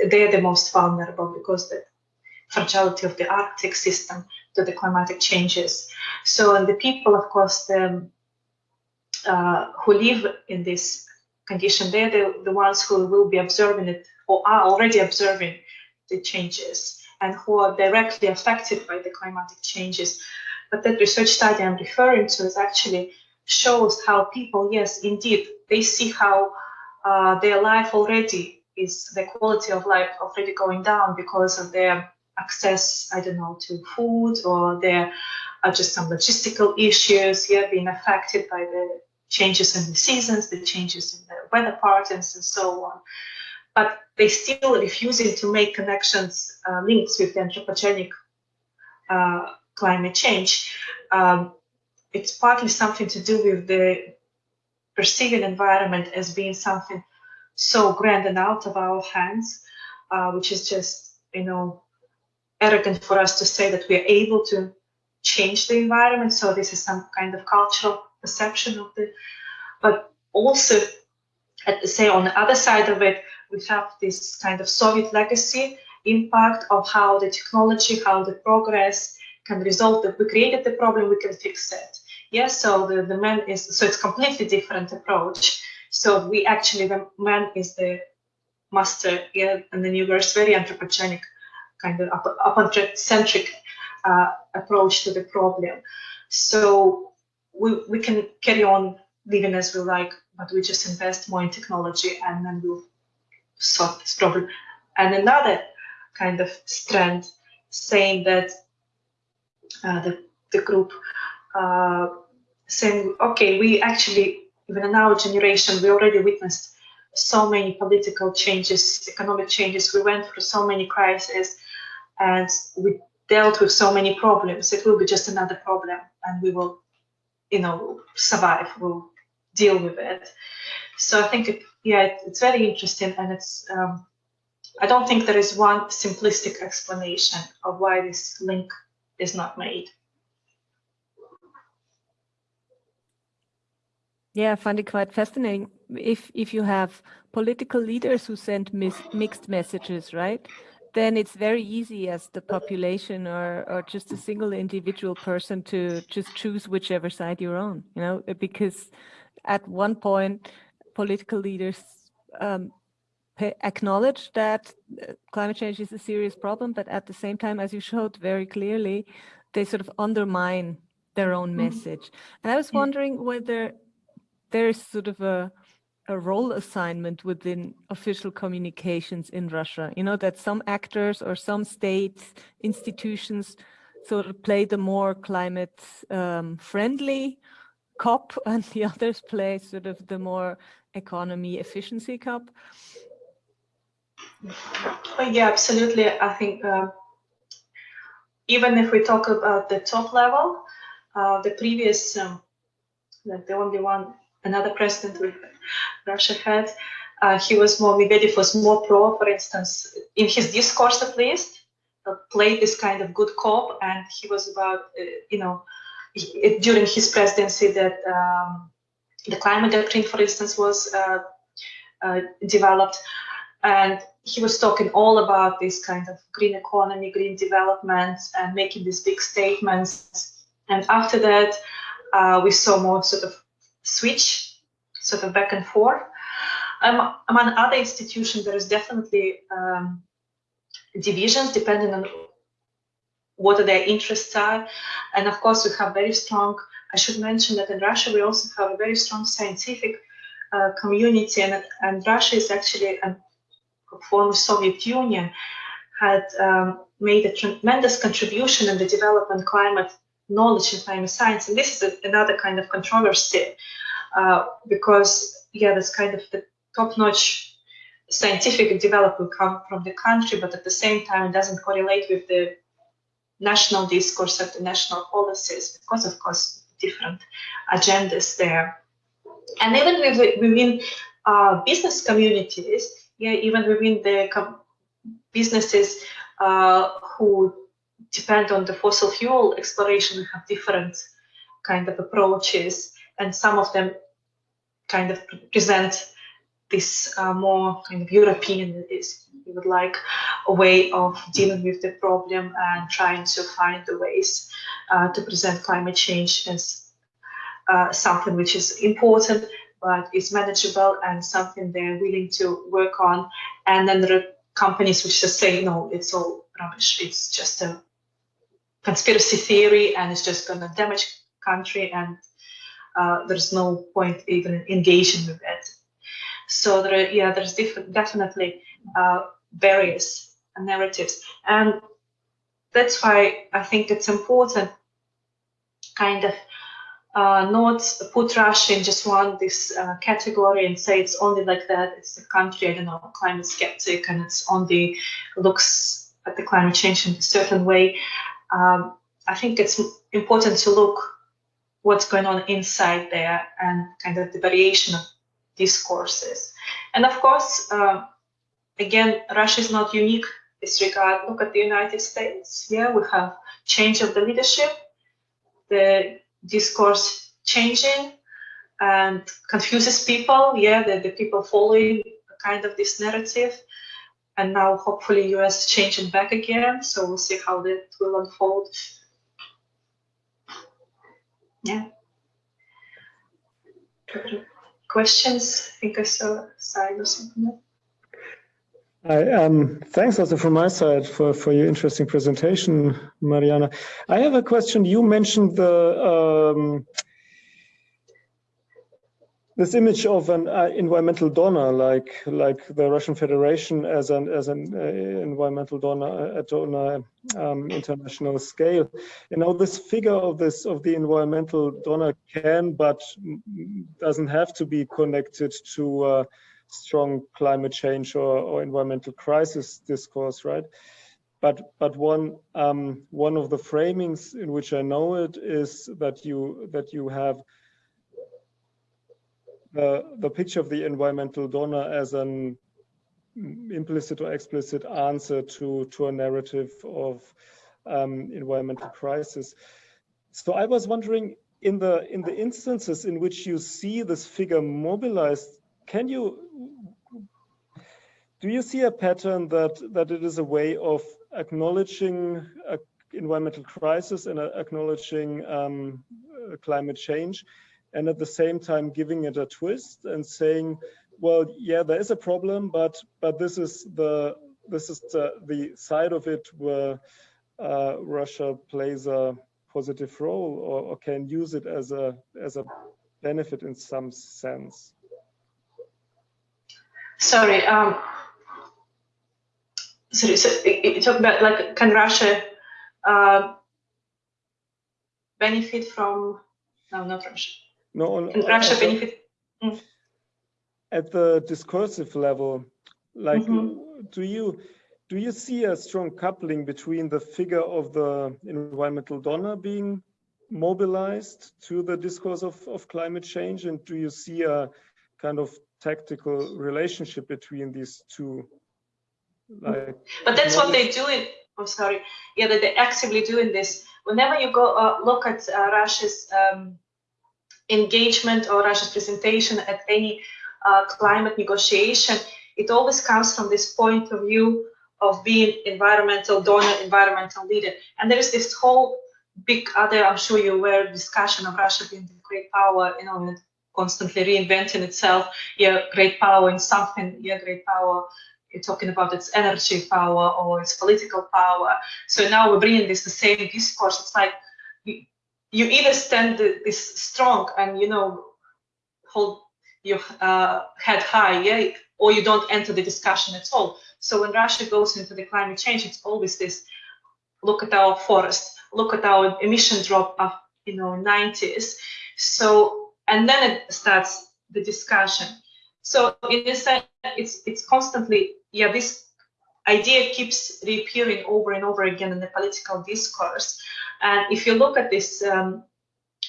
S1: they're the most vulnerable because the fragility of the Arctic system to the climatic changes. So, and the people, of course, the uh, who live in this condition, they're the, the ones who will be observing it or are already observing the changes and who are directly affected by the climatic changes. But that research study I'm referring to is actually shows how people, yes, indeed, they see how uh, their life already is the quality of life already going down because of their access, I don't know, to food or there are just some logistical issues, yeah, being affected by the changes in the seasons, the changes in the weather patterns, and so on. But they still refusing to make connections, uh, links with the anthropogenic uh, climate change. Um, it's partly something to do with the perceiving environment as being something so grand and out of our hands, uh, which is just, you know, arrogant for us to say that we are able to change the environment. So this is some kind of cultural perception of the, but also at the say on the other side of it, we have this kind of Soviet legacy impact of how the technology, how the progress can result that we created the problem, we can fix it. Yes, so the, the man is, so it's completely different approach. So we actually, the man is the master yeah, and the universe, very anthropogenic, kind of anthropocentric uh, approach to the problem. So we, we can carry on living as we like, but we just invest more in technology and then we'll solve this problem. And another kind of strand saying that uh, the, the group uh, saying, okay, we actually, even in our generation, we already witnessed so many political changes, economic changes. We went through so many crises and we dealt with so many problems. It will be just another problem and we will you know survive We'll deal with it. So i think it, yeah it, it's very interesting and it's um, i don't think there is one simplistic explanation of why this link is not made.
S2: Yeah i find it quite fascinating. If if you have political leaders who send mixed messages right then it's very easy as the population or, or just a single individual person to just choose whichever side you're on, you know, because at one point political leaders um, acknowledge that uh, climate change is a serious problem, but at the same time, as you showed very clearly, they sort of undermine their own mm-hmm. message. And I was wondering whether there's sort of a a role assignment within official communications in Russia. You know, that some actors or some states, institutions sort of play the more climate um, friendly cop [laughs] and the others play sort of the more economy efficiency cop.
S1: Yeah, absolutely. I think uh, even if we talk about the top level, uh, the previous, um, the only one another president Russia had, uh, he was more, Medvedev was more pro, for instance, in his discourse at least, uh, played this kind of good cop, and he was about, uh, you know, he, during his presidency that um, the climate doctrine, for instance, was uh, uh, developed, and he was talking all about this kind of green economy, green development, and making these big statements. And after that, uh, we saw more sort of switch, sort of back and forth. Um, among other institutions, there is definitely um, divisions depending on what their interests are. And of course, we have very strong, I should mention that in Russia, we also have a very strong scientific uh, community, and, and Russia is actually a former Soviet Union, had um, made a tremendous contribution in the development climate knowledge in climate science. And this is a, another kind of controversy uh, because, yeah, that's kind of the top-notch scientific development come from the country, but at the same time, it doesn't correlate with the national discourse and the national policies because, of course, different agendas there. And even within uh, business communities, yeah, even within the businesses uh, who depend on the fossil fuel exploration, we have different kind of approaches, and some of them kind of present this uh, more kind of European is you would like a way of dealing with the problem and trying to find the ways uh, to present climate change as uh, something which is important but is manageable and something they're willing to work on. And then there are companies which just say, no, it's all rubbish. It's just a conspiracy theory and it's just going to damage country and uh, there's no point even engaging with it. So there, are, yeah, there's definitely uh, various narratives, and that's why I think it's important, kind of, uh, not put Russia in just one this uh, category and say it's only like that. It's a country, I don't know, climate skeptic, and it's only looks at the climate change in a certain way. Um, I think it's important to look what's going on inside there and kind of the variation of discourses. And of course, uh, again, Russia is not unique in this regard. Look at the United States. Yeah, we have change of the leadership. The discourse changing and confuses people. Yeah, the, the people following kind of this narrative. And now hopefully US changing back again. So we'll see how that will unfold. Yeah. Questions? I think I saw a side or something.
S3: Hi, um, thanks also from my side for, for your interesting presentation, Mariana. I have a question. You mentioned the um, this image of an uh, environmental donor, like like the Russian Federation as an as an uh, environmental donor at on a um, international scale. You know, this figure of this of the environmental donor can, but doesn't have to be connected to. Uh, strong climate change or, or environmental crisis discourse, right? But but one um, one of the framings in which I know it is that you that you have the the picture of the environmental donor as an implicit or explicit answer to to a narrative of um, environmental crisis. So I was wondering in the in the instances in which you see this figure mobilized can you do you see a pattern that that it is a way of acknowledging environmental crisis and acknowledging um, climate change and at the same time giving it a twist and saying well yeah there is a problem but but this is the this is the, the side of it where uh, Russia plays a positive role or, or can use it as a as a benefit in some sense
S1: Sorry. Um, sorry. So you talk about like can Russia uh, benefit from? No, not Russia.
S3: No.
S1: Can Russia benefit? Mm.
S3: At the discursive level, like, mm -hmm. do you do you see a strong coupling between the figure of the environmental donor being mobilized to the discourse of, of climate change and do you see a kind of tactical relationship between these two. Like,
S1: but that's what they do in. Oh, sorry. Yeah, that they actively doing this. Whenever you go uh, look at uh, Russia's um, engagement or Russia's presentation at any uh, climate negotiation, it always comes from this point of view of being environmental donor, environmental leader. And there is this whole big other, I'm sure you're aware, discussion of Russia being the great power, you know, constantly reinventing itself. Yeah, great power in something, yeah, great power. You're talking about its energy power or its political power. So now we're bringing this the same discourse. It's like you, either stand this strong and you know hold your uh, head high, yeah, or you don't enter the discussion at all. So when Russia goes into the climate change, it's always this: look at our forest, look at our emission drop of you know 90s. So and then it starts the discussion. So in a sense, it's it's constantly yeah this idea keeps reappearing over and over again in the political discourse. And if you look at this, um,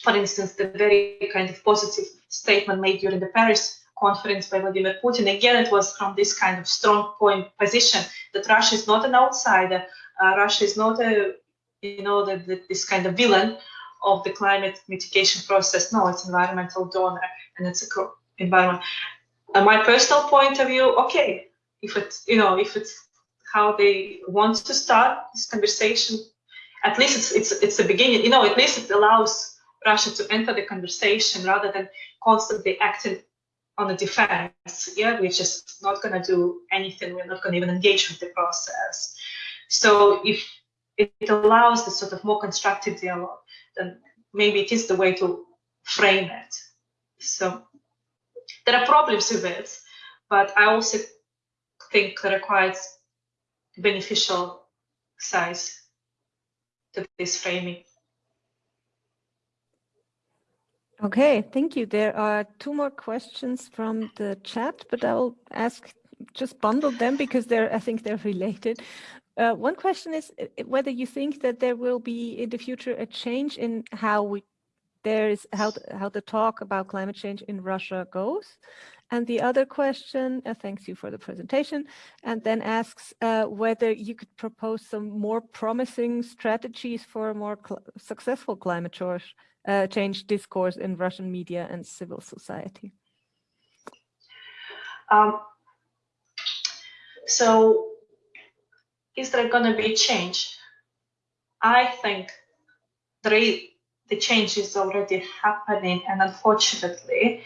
S1: for instance, the very kind of positive statement made during the Paris conference by Vladimir Putin, again, it was from this kind of strong point position that Russia is not an outsider. Uh, Russia is not a, you know, the, the, this kind of villain of the climate mitigation process. No, it's environmental donor and it's a environment. And my personal point of view, okay, if it's, you know, if it's how they want to start this conversation, at least it's, it's, it's a beginning, you know, at least it allows Russia to enter the conversation rather than constantly acting on the defense. Yeah, we're just not going to do anything. We're not going to even engage with the process. So if it allows the sort of more constructive dialogue, then maybe it is the way to frame it. So there are problems with it, but I also think there are quite beneficial size to this framing.
S2: Okay, thank you. There are two more questions from the chat, but I will ask, just bundle them because they're, I think they're related. Uh, one question is uh, whether you think that there will be in the future a change in how we there is how how the talk about climate change in Russia goes. And the other question, uh, thanks you for the presentation, and then asks uh, whether you could propose some more promising strategies for a more cl successful climate change, uh, change discourse in Russian media and civil society.
S1: Um, so is there going to be change? I think the, the change is already happening and unfortunately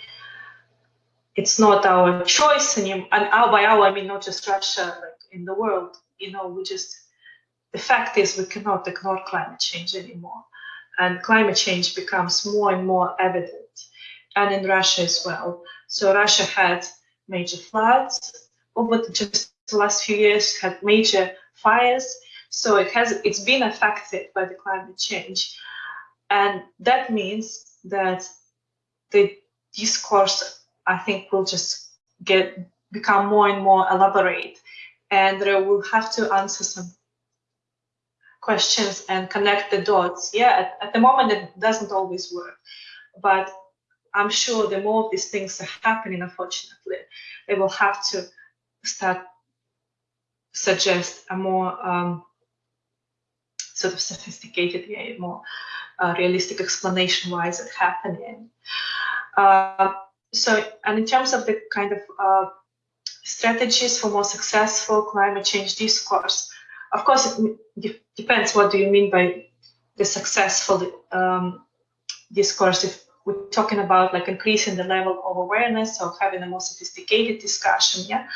S1: it's not our choice anymore. And our, by our, I mean not just Russia, like in the world, you know, we just, the fact is we cannot ignore climate change anymore. And climate change becomes more and more evident. And in Russia as well. So Russia had major floods over just the last few years, had major fires. So it has it's been affected by the climate change. And that means that the discourse, I think, will just get become more and more elaborate. And they will have to answer some questions and connect the dots. Yeah, at, at the moment it doesn't always work. But I'm sure the more of these things are happening, unfortunately, they will have to start suggest a more um, sort of sophisticated, yeah, more uh, realistic explanation why is it happening. Uh, so, and in terms of the kind of uh, strategies for more successful climate change discourse, of course, it depends what do you mean by the successful um, discourse. If we're talking about like increasing the level of awareness or having a more sophisticated discussion, yeah.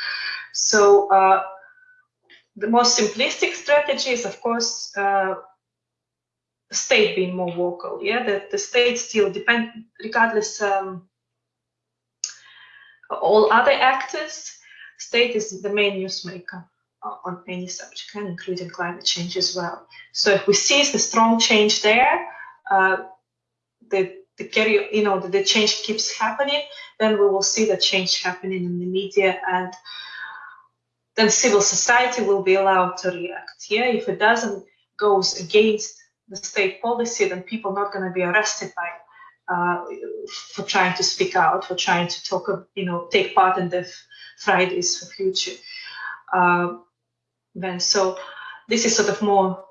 S1: So uh, the most simplistic strategy is, of course, uh, state being more vocal. Yeah, that the state still depend, regardless um, all other actors, state is the main newsmaker on any subject, and including climate change as well. So if we see the strong change there, uh, the the carry, you know, the, the change keeps happening, then we will see the change happening in the media and then civil society will be allowed to react. Yeah, if it doesn't goes against the state policy, then people are not going to be arrested by uh, for trying to speak out, for trying to talk, you know, take part in the Fridays for Future. Uh, then so this is sort of more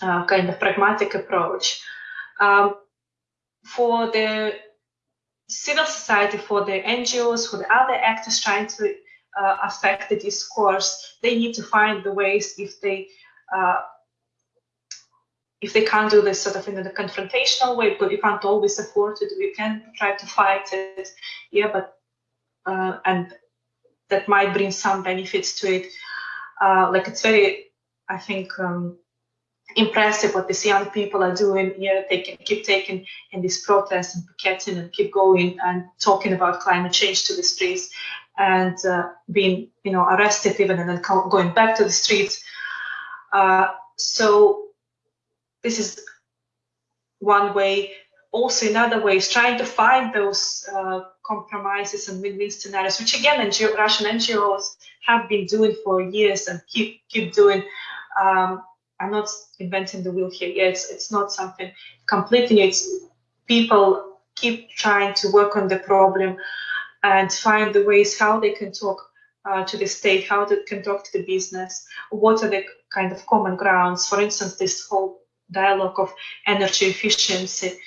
S1: uh, kind of pragmatic approach. Um, for the civil society, for the NGOs, for the other actors trying to uh, affect the discourse, they need to find the ways if they uh, if they can't do this sort of in a confrontational way, but you can't always afford it, you can try to fight it, yeah, but uh, and that might bring some benefits to it. Uh, like it's very, I think, um, impressive what these young people are doing. Yeah, they can keep taking in these protests and picketing and keep going and talking about climate change to the streets and uh, being, you know, arrested even and then going back to the streets. Uh, so this is one way. Also, another way is trying to find those uh, compromises and win-win scenarios, which again, NGO, Russian NGOs have been doing for years and keep keep doing. Um, I'm not inventing the wheel here. Yeah, it's it's not something completely new. It's people keep trying to work on the problem and find the ways how they can talk uh, to the state, how they can talk to the business, what are the kind of common grounds. For instance, this whole dialogue of energy efficiency.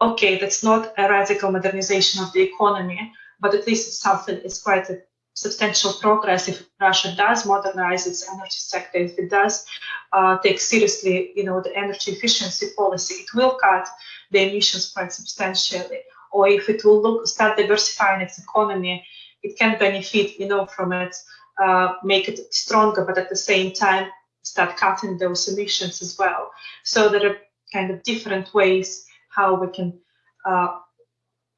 S1: Okay, that's not a radical modernization of the economy, but at least it's something, it's quite a substantial progress if Russia does modernize its energy sector, if it does uh, take seriously, you know, the energy efficiency policy, it will cut the emissions quite substantially. Or if it will look start diversifying its economy, it can benefit, you know, from it, uh, make it stronger, but at the same time start cutting those emissions as well. So there are kind of different ways how we can uh,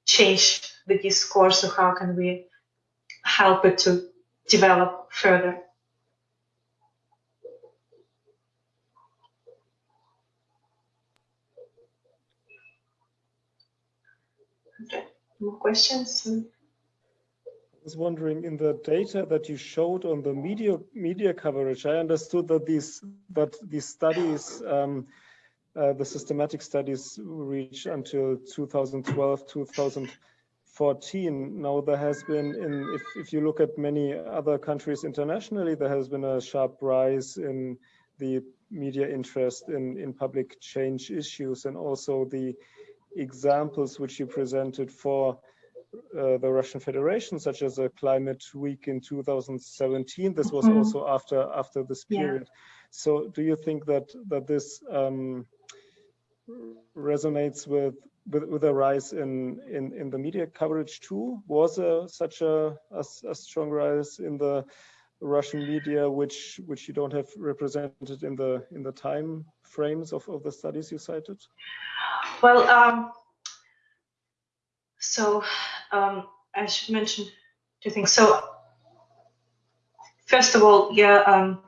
S1: change the discourse or how can we help it to develop further. Okay, more questions?
S3: Was wondering in the data that you showed on the media media coverage, I understood that these that these studies, um, uh, the systematic studies, reach until 2012, 2014. Now there has been, in if if you look at many other countries internationally, there has been a sharp rise in the media interest in in public change issues, and also the examples which you presented for uh, the Russian Federation, such as a climate week in 2017. This was mm -hmm. also after after this period. Yeah. So, do you think that that this um, resonates with, with, with a rise in in in the media coverage too? Was a, such a, a, a strong rise in the Russian media, which which you don't have represented in the in the time frames of, of the studies you cited?
S1: Well, um, so um, I should mention two things. So first of all, yeah, um,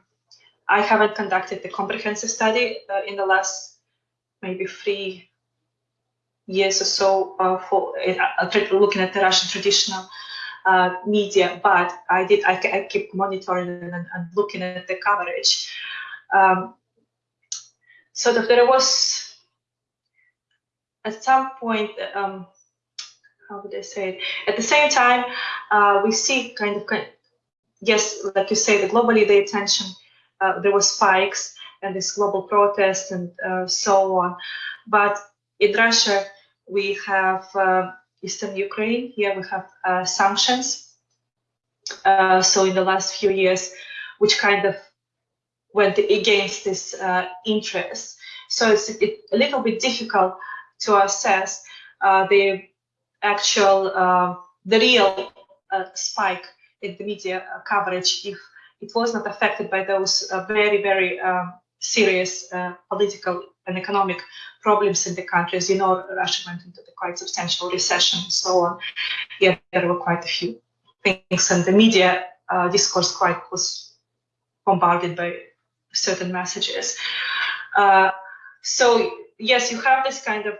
S1: I haven't conducted the comprehensive study uh, in the last maybe three years or so uh, for uh, looking at the Russian traditional uh, media, but I did. I, I keep monitoring and, and, looking at the coverage. Um, so that there was at some point um, how would I say it? At the same time, uh, we see kind of, yes, like you say, the globally the attention, uh, there was spikes and this global protest and uh, so on. But in Russia, we have uh, Eastern Ukraine. Here we have uh, sanctions. Uh, so in the last few years, which kind of went against this interest. So it's it, a little bit difficult to assess the actual uh, the real uh, spike in the media coverage if it was not affected by those uh, very very um, serious political and economic problems in the country. As you know, Russia went into the quite substantial recession and so on. Yeah, there were quite a few things, and the media uh, discourse quite was bombarded by certain messages. Uh, so yes, you have this kind of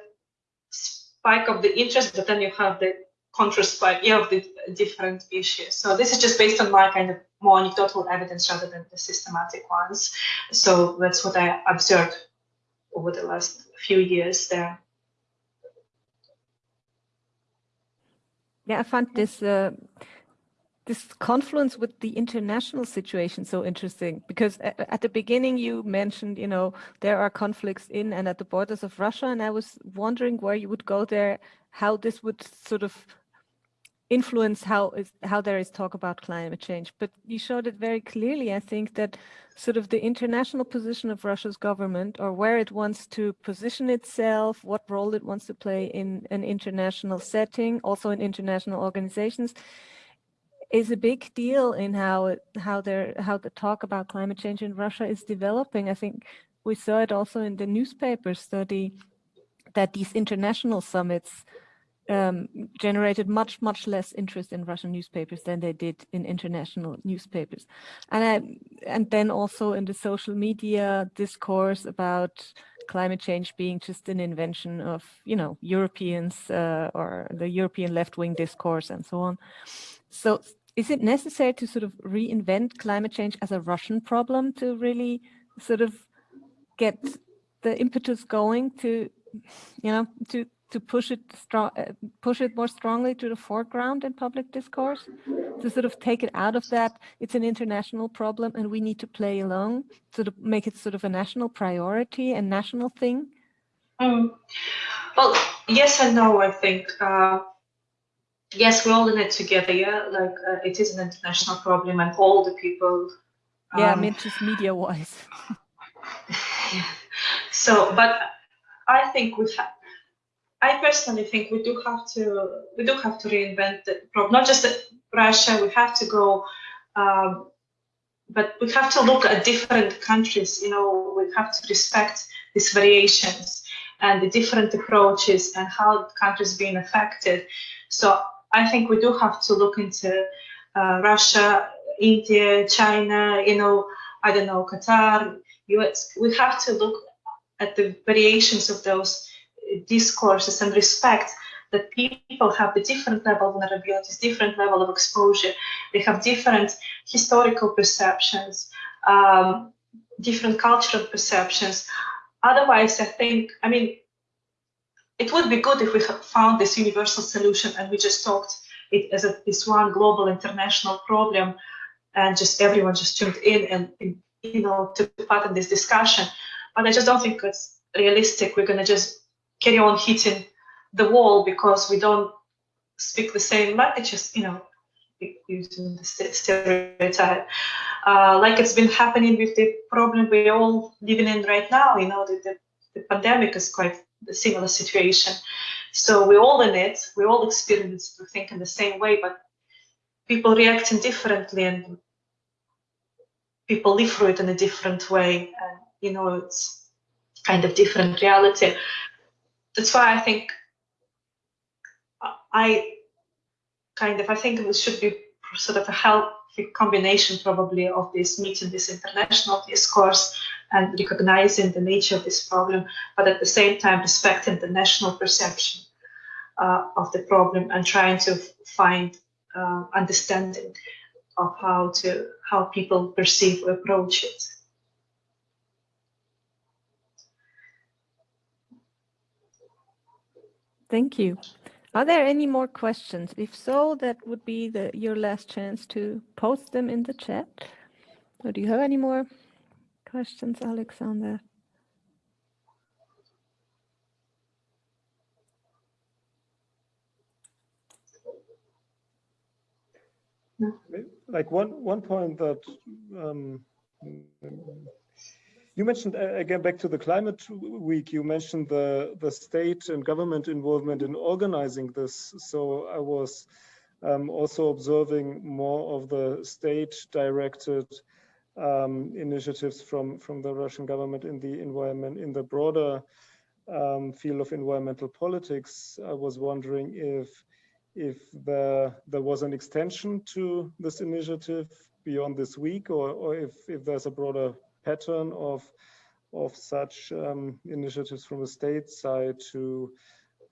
S1: spike of the interest, but then you have the contra spike yeah, of the different issues. So this is just based on my kind of more anecdotal evidence rather than the systematic ones. So that's what I observed over the last few years there.
S2: Yeah, I found this uh, this confluence with the international situation so interesting? Because at the beginning you mentioned you know there are conflicts in and at the borders of Russia and I was wondering where you would go there how this would sort of influence how is how there is talk about climate change. But you showed it very clearly I think that sort of the international position of Russia's government or where it wants to position itself what role it wants to play in an international setting also in international organizations is a big deal in how how there how the talk about climate change in Russia is developing. I think we saw it also in the newspaper study that these international summits um, generated much much less interest in Russian newspapers than they did in international newspapers, and I, and then also in the social media discourse about climate change being just an invention of you know Europeans uh, or the European left-wing discourse and so on. So is it necessary to sort of reinvent climate change as a Russian problem to really sort of get the impetus going to, you know, to to push it strong, uh, push it more strongly to the foreground in public discourse, to sort of take it out of that. It's an international problem, and we need to play along, sort of make it sort of a national priority and national thing.
S1: Um, well, yes and no. I think. Uh, yes, we're all in it together. Yeah, like uh, it is an international problem, and all the people.
S2: Um, yeah, I mean just media-wise. [laughs] [laughs]
S1: so, but I think we have. I personally think we do have to we do have to reinvent the problem. Not just Russia. We have to go. Um, but we have to look at different countries. You know, we have to respect these variations and the different approaches and how countries being affected. So I think we do have to look into uh, Russia, India, China, you know, I don't know, Qatar, US. We have to look at the variations of those discourses and respect that people have the different level of vulnerabilities, different level of exposure. They have different historical perceptions, um, different cultural perceptions. Otherwise, I think, I mean, it would be good if we found this universal solution and we just talked it as a, this one global international problem and just everyone just tuned in and, and you know took part in this discussion. But i just don't think it's realistic. We're going to just carry on hitting the wall because we don't speak the same language just you know using the stereotype. Uh, like it's been happening with the problem we're all living in right now you know the, the, the pandemic is quite the similar situation. So we're all in it, we all experience to think in the same way, but people reacting differently and people live through it in a different way. And, you know, it's kind of different reality. That's why I think I kind of, I think it should be sort of a healthy combination probably of this meeting, this international discourse and recognizing the nature of this problem, but at the same time respecting the national perception uh, of the problem and trying to find uh, understanding of how to how people perceive or approach it.
S2: Thank you. Are there any more questions? If so, that would be the, your last chance to post them in the chat. Or do you have any more questions, Alexander?
S3: Like one one point that um, you mentioned uh, again back to the climate week. You mentioned the the state and government involvement in organizing this. So I was um, also observing more of the state-directed um, initiatives from from the Russian government in the environment in the broader um, field of environmental politics. I was wondering if if there there was an extension to this initiative beyond this week, or or if if there's a broader pattern of of such um, initiatives from the state side to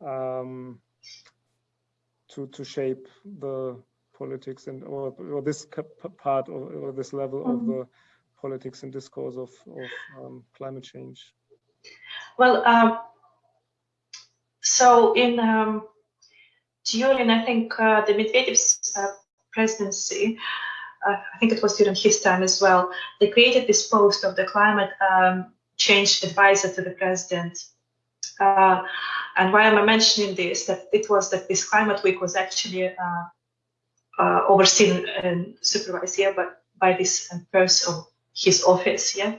S3: um, to to shape the politics and or, or this part or, or, this level mm -hmm. of mm-hmm. the politics and discourse of, of um, climate change?
S1: Well, um, so in um, during I think uh, the Medvedev's uh, presidency, uh, I think it was during his time as well, they created this post of the climate um, change advisor to the president. Uh, and why am I mentioning this? That it was that this climate week was actually uh, overseen and supervised here, but by this person, his office, yeah,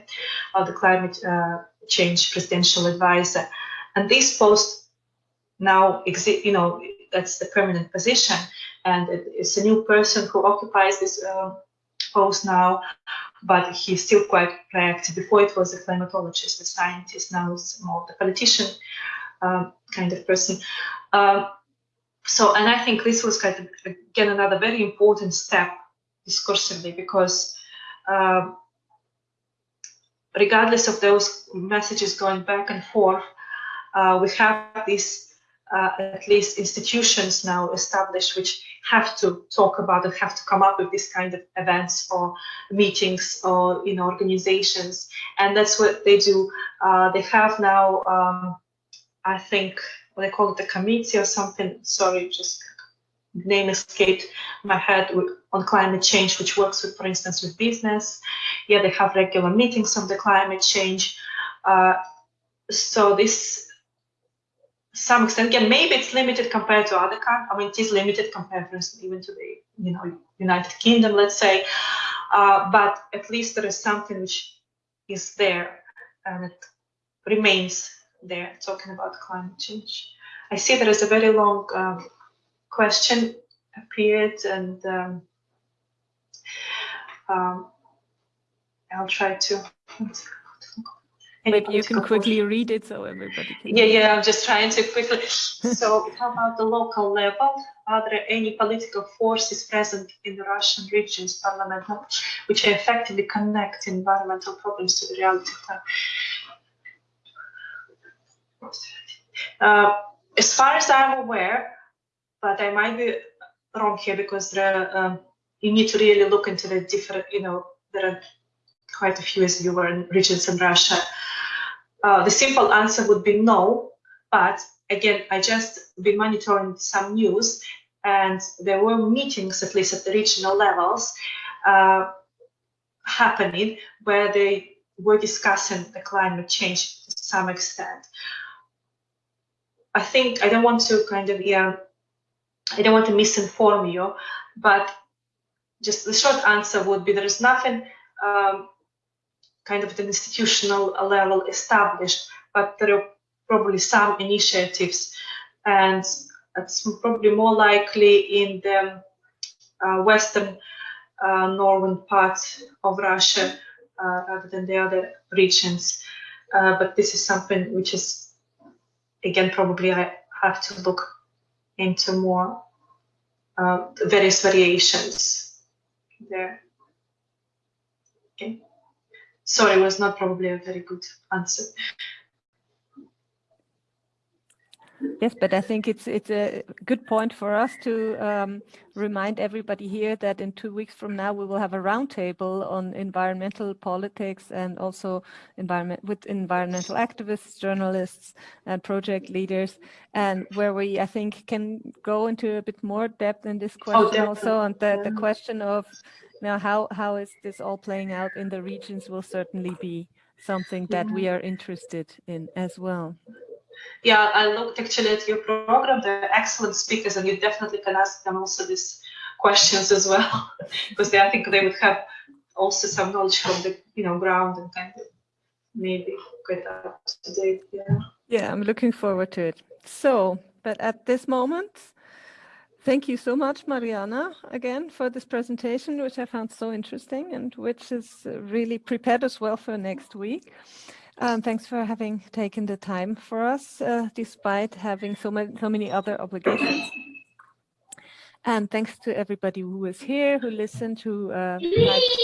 S1: of the climate uh, change presidential advisor. And this post now exist, you know, that's the permanent position, and it's a new person who occupies this uh, post now, but he's still quite proactive. Before it was a climatologist, a scientist, now it's more the politician um, kind of person. Um, so, and I think this was kind of, again, another very important step discursively because uh, regardless of those messages going back and forth, uh, we have these uh, at least institutions now established which have to talk about and have to come up with this kind of events or meetings or you know organizations. And that's what they do. Uh, they have now um, i think they call it the committee or something sorry just name escaped my head on climate change, which works with, for instance, with business. Yeah, they have regular meetings on the climate change. Uh, so this, some extent, again, maybe it's limited compared to other countries. I mean, it is limited compared, for instance, even to the, you know, United Kingdom, let's say. Uh, but at least there is something which is there and it remains there, talking about climate change. I see there is a very long um, question appeared and um, um, I'll try to.
S2: Maybe you can quickly read it so everybody can.
S1: Yeah, yeah, I'm just trying to quickly. so, how about the local level? Are there any political forces present in the Russian regions parliament which effectively connect environmental problems to the reality Uh, as far as I'm aware, but I might be wrong here because there um, you need to really look into the different, you know, there are quite a few as you were in regions in Russia. Uh, the simple answer would be no, but again, I just been monitoring some news and there were meetings, at least at the regional levels, uh, happening where they were discussing the climate change to some extent. I think I don't want to kind of yeah I don't want to misinform you, but just the short answer would be there is nothing um, kind of at an institutional level established, but there are probably some initiatives, and it's probably more likely in the uh, western uh, northern part of Russia uh, rather than the other regions. Uh, but this is something which is, again, probably I have to look into more uh, various variations there. Okay. Sorry, was not probably a very good answer.
S2: Yes, but I think it's it's a good point for us to um, remind everybody here that in two weeks from now we will have a roundtable on environmental politics and also environment with environmental activists, journalists, and project leaders, and where we I think can go into a bit more depth in this oh, question oh, also, and the the question of now how how is this all playing out in the regions will certainly be something that we are interested in as well.
S1: Yeah, I looked actually at your program. They're excellent speakers, and you definitely can ask them also these questions as well, [laughs] because they, I think they would have also some knowledge from the you know ground and kind of maybe get up to date. Yeah.
S2: Yeah, I'm looking forward to it. So, but at this moment, thank you so much, Mariana, again for this presentation, which I found so interesting and which is really prepared as well for next week. Um, thanks for having taken the time for us, uh, despite having so many, so many other obligations. And thanks to everybody who is here, who listened, who uh,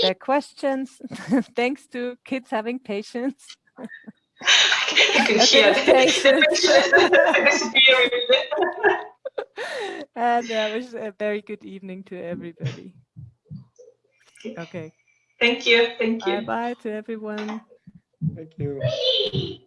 S2: their questions. [laughs] thanks to kids having patience. I can hear patience. and uh, wish a very good evening to everybody. Okay.
S1: Thank you. Thank you.
S2: Bye bye to everyone.
S3: Thank you.